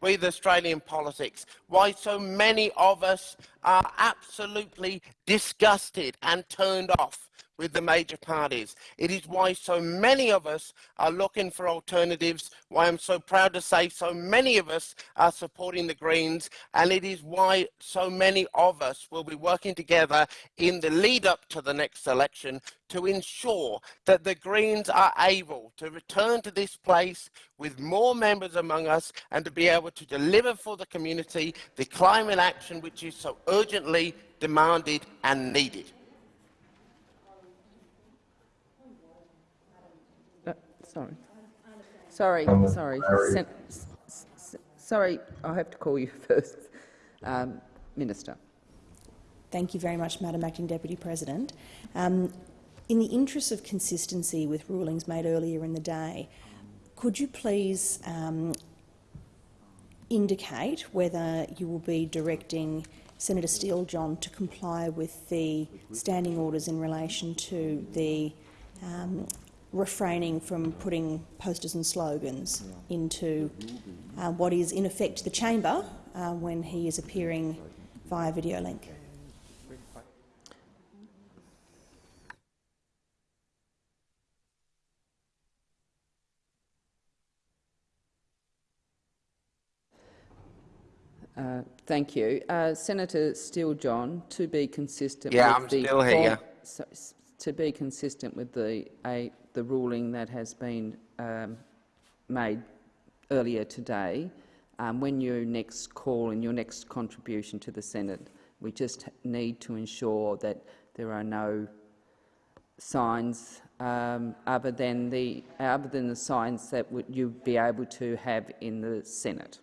with Australian politics, why so many of us are absolutely disgusted and turned off with the major parties. It is why so many of us are looking for alternatives, why I'm so proud to say so many of us are supporting the Greens, and it is why so many of us will be working together in the lead up to the next election to ensure that the Greens are able to return to this place with more members among us and to be able to deliver for the community the climate action which is so urgently demanded and needed. Sorry. Sorry, sorry. Sen sorry, I have to call you (laughs) first. Um, Minister. Thank you very much, Madam Acting Deputy President. Um, in the interest of consistency with rulings made earlier in the day, could you please um, indicate whether you will be directing Senator Steele-John to comply with the standing orders in relation to the um, refraining from putting posters and slogans into uh, what is in effect the chamber uh, when he is appearing via video link. Uh, thank you. Uh, Senator Steele-John, to be consistent yeah, with I'm the still here. So, to be consistent with the a, the ruling that has been um, made earlier today, um, when you next call in your next contribution to the Senate, we just need to ensure that there are no signs um, other than the other than the signs that you'd be able to have in the Senate.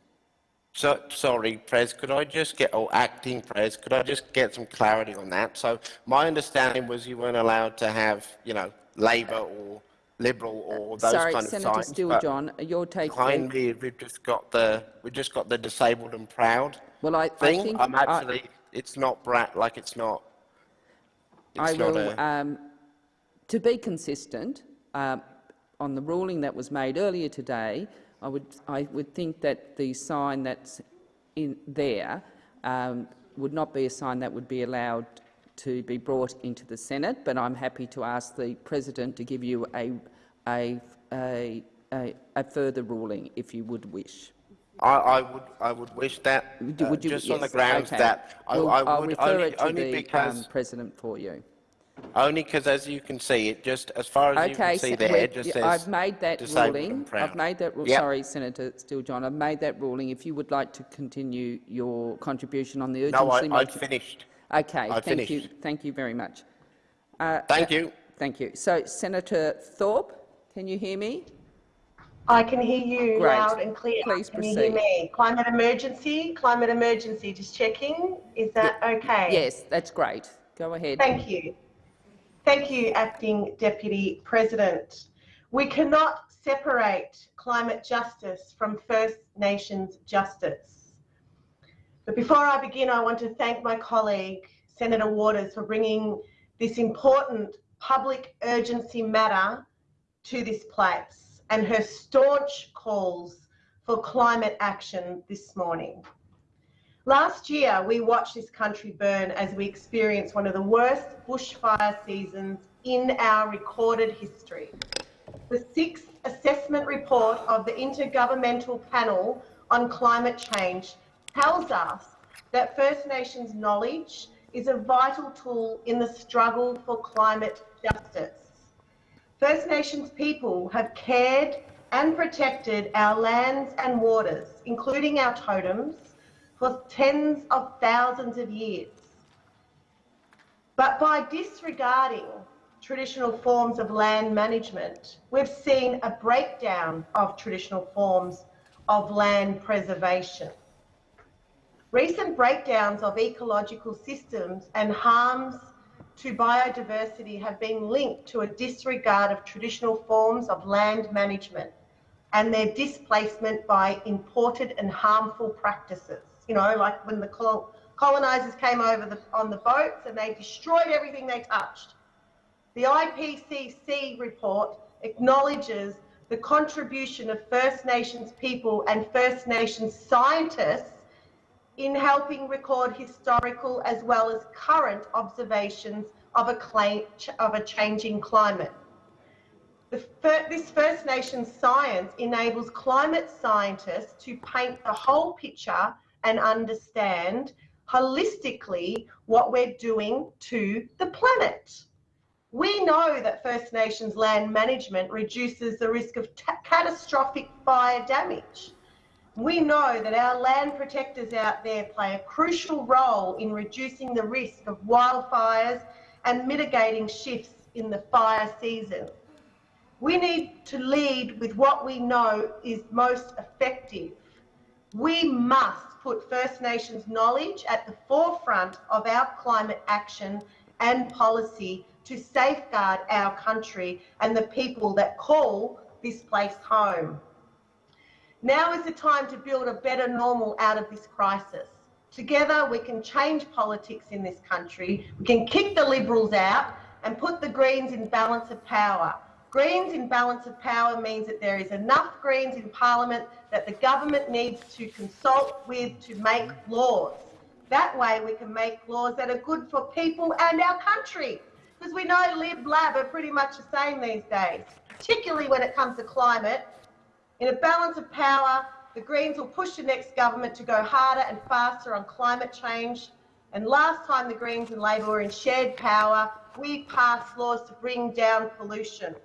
So, sorry, Prez, could I just get, or acting Prez, could I just get some clarity on that? So my understanding was you weren't allowed to have, you know, Labor or Liberal or those Sorry, kind of Senator signs. Steele, but John, your take. Behind me, we've just got the we've just got the disabled and proud well, I, thing. I think I'm actually, I, it's not brat like it's not. It's I not will, a, um, to be consistent um, on the ruling that was made earlier today. I would I would think that the sign that's in there um, would not be a sign that would be allowed to be brought into the Senate, but I'm happy to ask the President to give you a, a, a, a, a further ruling if you would wish. I, I would I would wish that uh, would you- just on the yes, grounds okay. that I, Well, I I'll would refer only, it to only the um, President for you. Only because as you can see it just as far as you can see so there it just says I've made that ruling. proud. I've made that. ruling. Yep. Sorry, Senator Steele-John. I've made that ruling. If you would like to continue your contribution on the urgency No, I, I'd motion- finished. Okay, I thank you. Thank you very much. Uh, Thank uh, you. Thank you. So, Senator Thorpe, can you hear me? I can hear you Great. loud and clear. Please can you hear proceed. me? Climate emergency, climate emergency, just checking. Is that okay? Yes, that's great. Go ahead. Thank you. Thank you, Acting Deputy President. We cannot separate climate justice from First Nations justice. But before I begin, I want to thank my colleague, Senator Waters, for bringing this important public urgency matter to this place and her staunch calls for climate action this morning. Last year, we watched this country burn as we experienced one of the worst bushfire seasons in our recorded history. The sixth assessment report of the Intergovernmental Panel on Climate Change tells us that First Nations knowledge is a vital tool in the struggle for climate justice. First Nations people have cared and protected our lands and waters, including our totems, for tens of thousands of years. But by disregarding traditional forms of land management, we've seen a breakdown of traditional forms of land preservation. Recent breakdowns of ecological systems and harms to biodiversity have been linked to a disregard of traditional forms of land management and their displacement by imported and harmful practices. You know, like when the col- colonisers came over the, on the boats and they destroyed everything they touched. The IPCC report acknowledges the contribution of First Nations people and First Nations scientists in helping record historical as well as current observations of a, of a changing climate. Fir- this First Nations science enables climate scientists to paint the whole picture and understand holistically what we're doing to the planet. We know that First Nations land management reduces the risk of ta- catastrophic fire damage. We know that our land protectors out there play a crucial role in reducing the risk of wildfires and mitigating shifts in the fire season. We need to lead with what we know is most effective. We must put First Nations knowledge at the forefront of our climate action and policy to safeguard our country and the people that call this place home. Now is the time to build a better normal out of this crisis. Together, we can change politics in this country. We can kick the Liberals out and put the Greens in balance of power. Greens in balance of power means that there is enough Greens in Parliament that the government needs to consult with to make laws. That way, we can make laws that are good for people and our country. Because we know Lib Lab are pretty much the same these days, particularly when it comes to climate. In a balance of power, the Greens will push the next government to go harder and faster on climate change. And last time the Greens and Labor were in shared power, we passed laws to bring down pollution.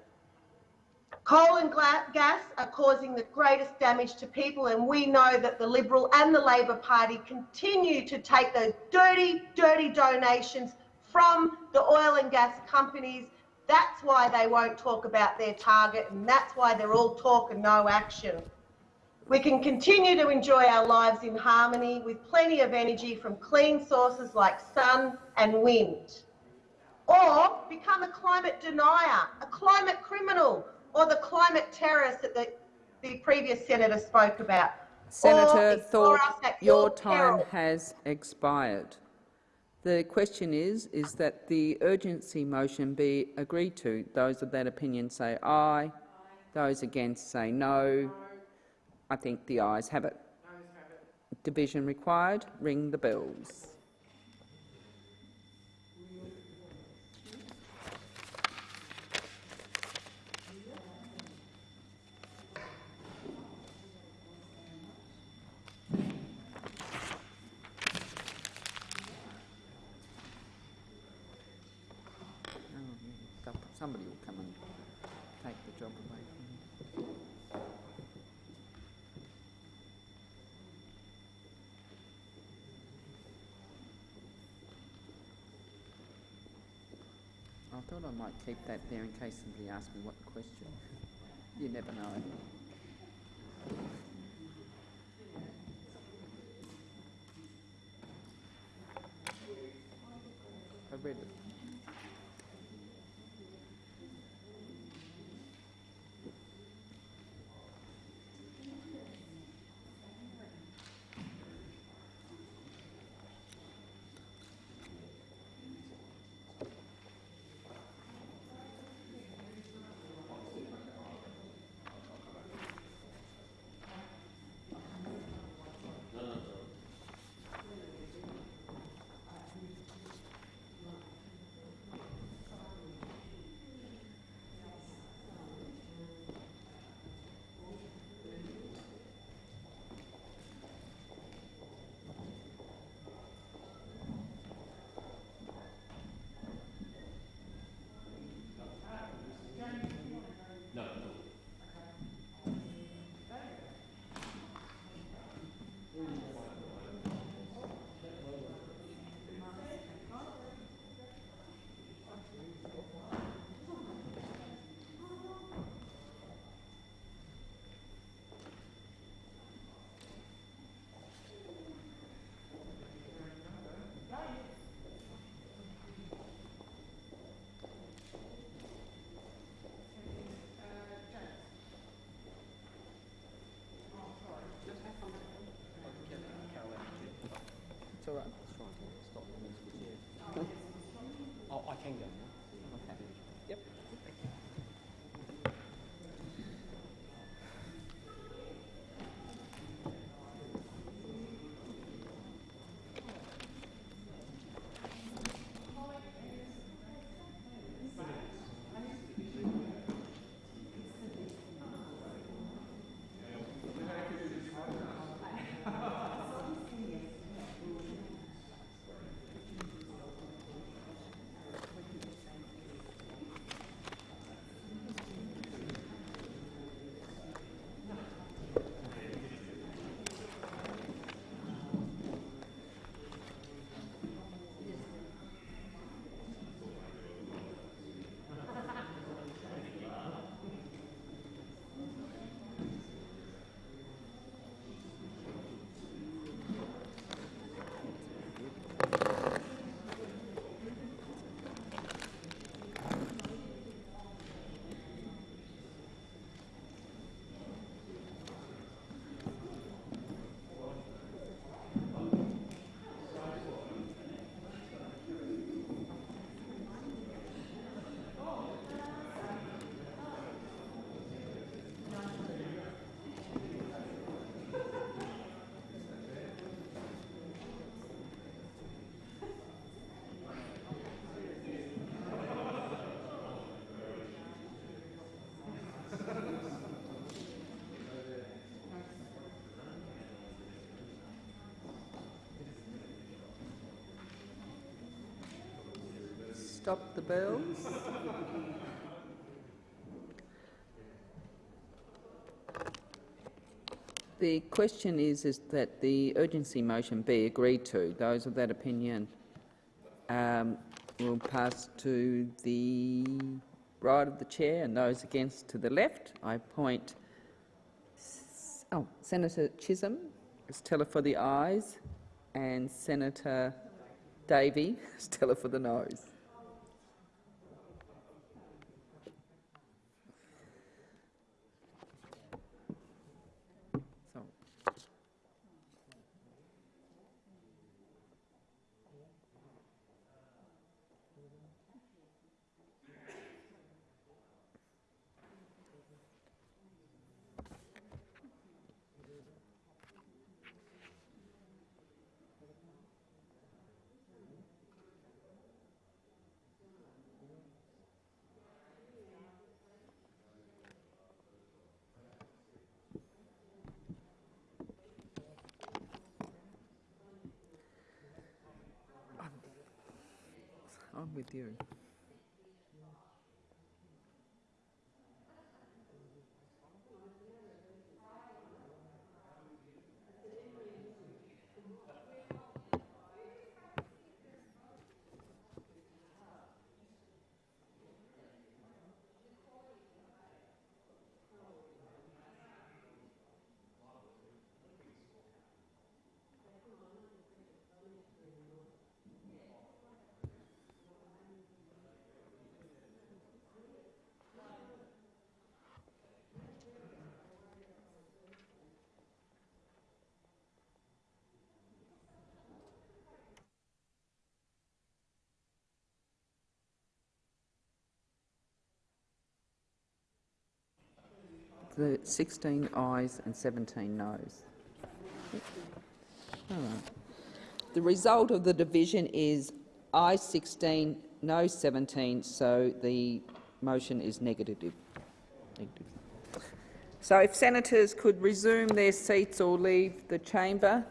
Coal and gas are causing the greatest damage to people, and we know that the Liberal and the Labor Party continue to take those dirty, dirty donations from the oil and gas companies. That's why they won't talk about their target, and that's why they're all talk and no action. We can continue to enjoy our lives in harmony with plenty of energy from clean sources like sun and wind. Or become a climate denier, a climate criminal, or the climate terrorists that the, the previous senator spoke about. Senator Thorpe, your time peril. has expired. The question is, is that the urgency motion be agreed to. Those of that opinion say aye. Those against say no. I think the ayes have it. division required. Ring the bells. Oh, yeah, Somebody will come and take the job away from you. I thought I might keep that there in case somebody asks me what question. You never know. I read it. It's all right. Oh, I can go Stop the bells. The question is, is that the urgency motion be agreed to. Those of that opinion um, will pass to the right of the chair and those against to the left. I point oh, Senator Chisholm as teller for the ayes and Senator Davey (laughs) as teller for the noes. So, I'm The 16 ayes and 17 noes. The result of the division is ayes 16, no 17, so the motion is negative. Negative. So if senators could resume their seats or leave the chamber.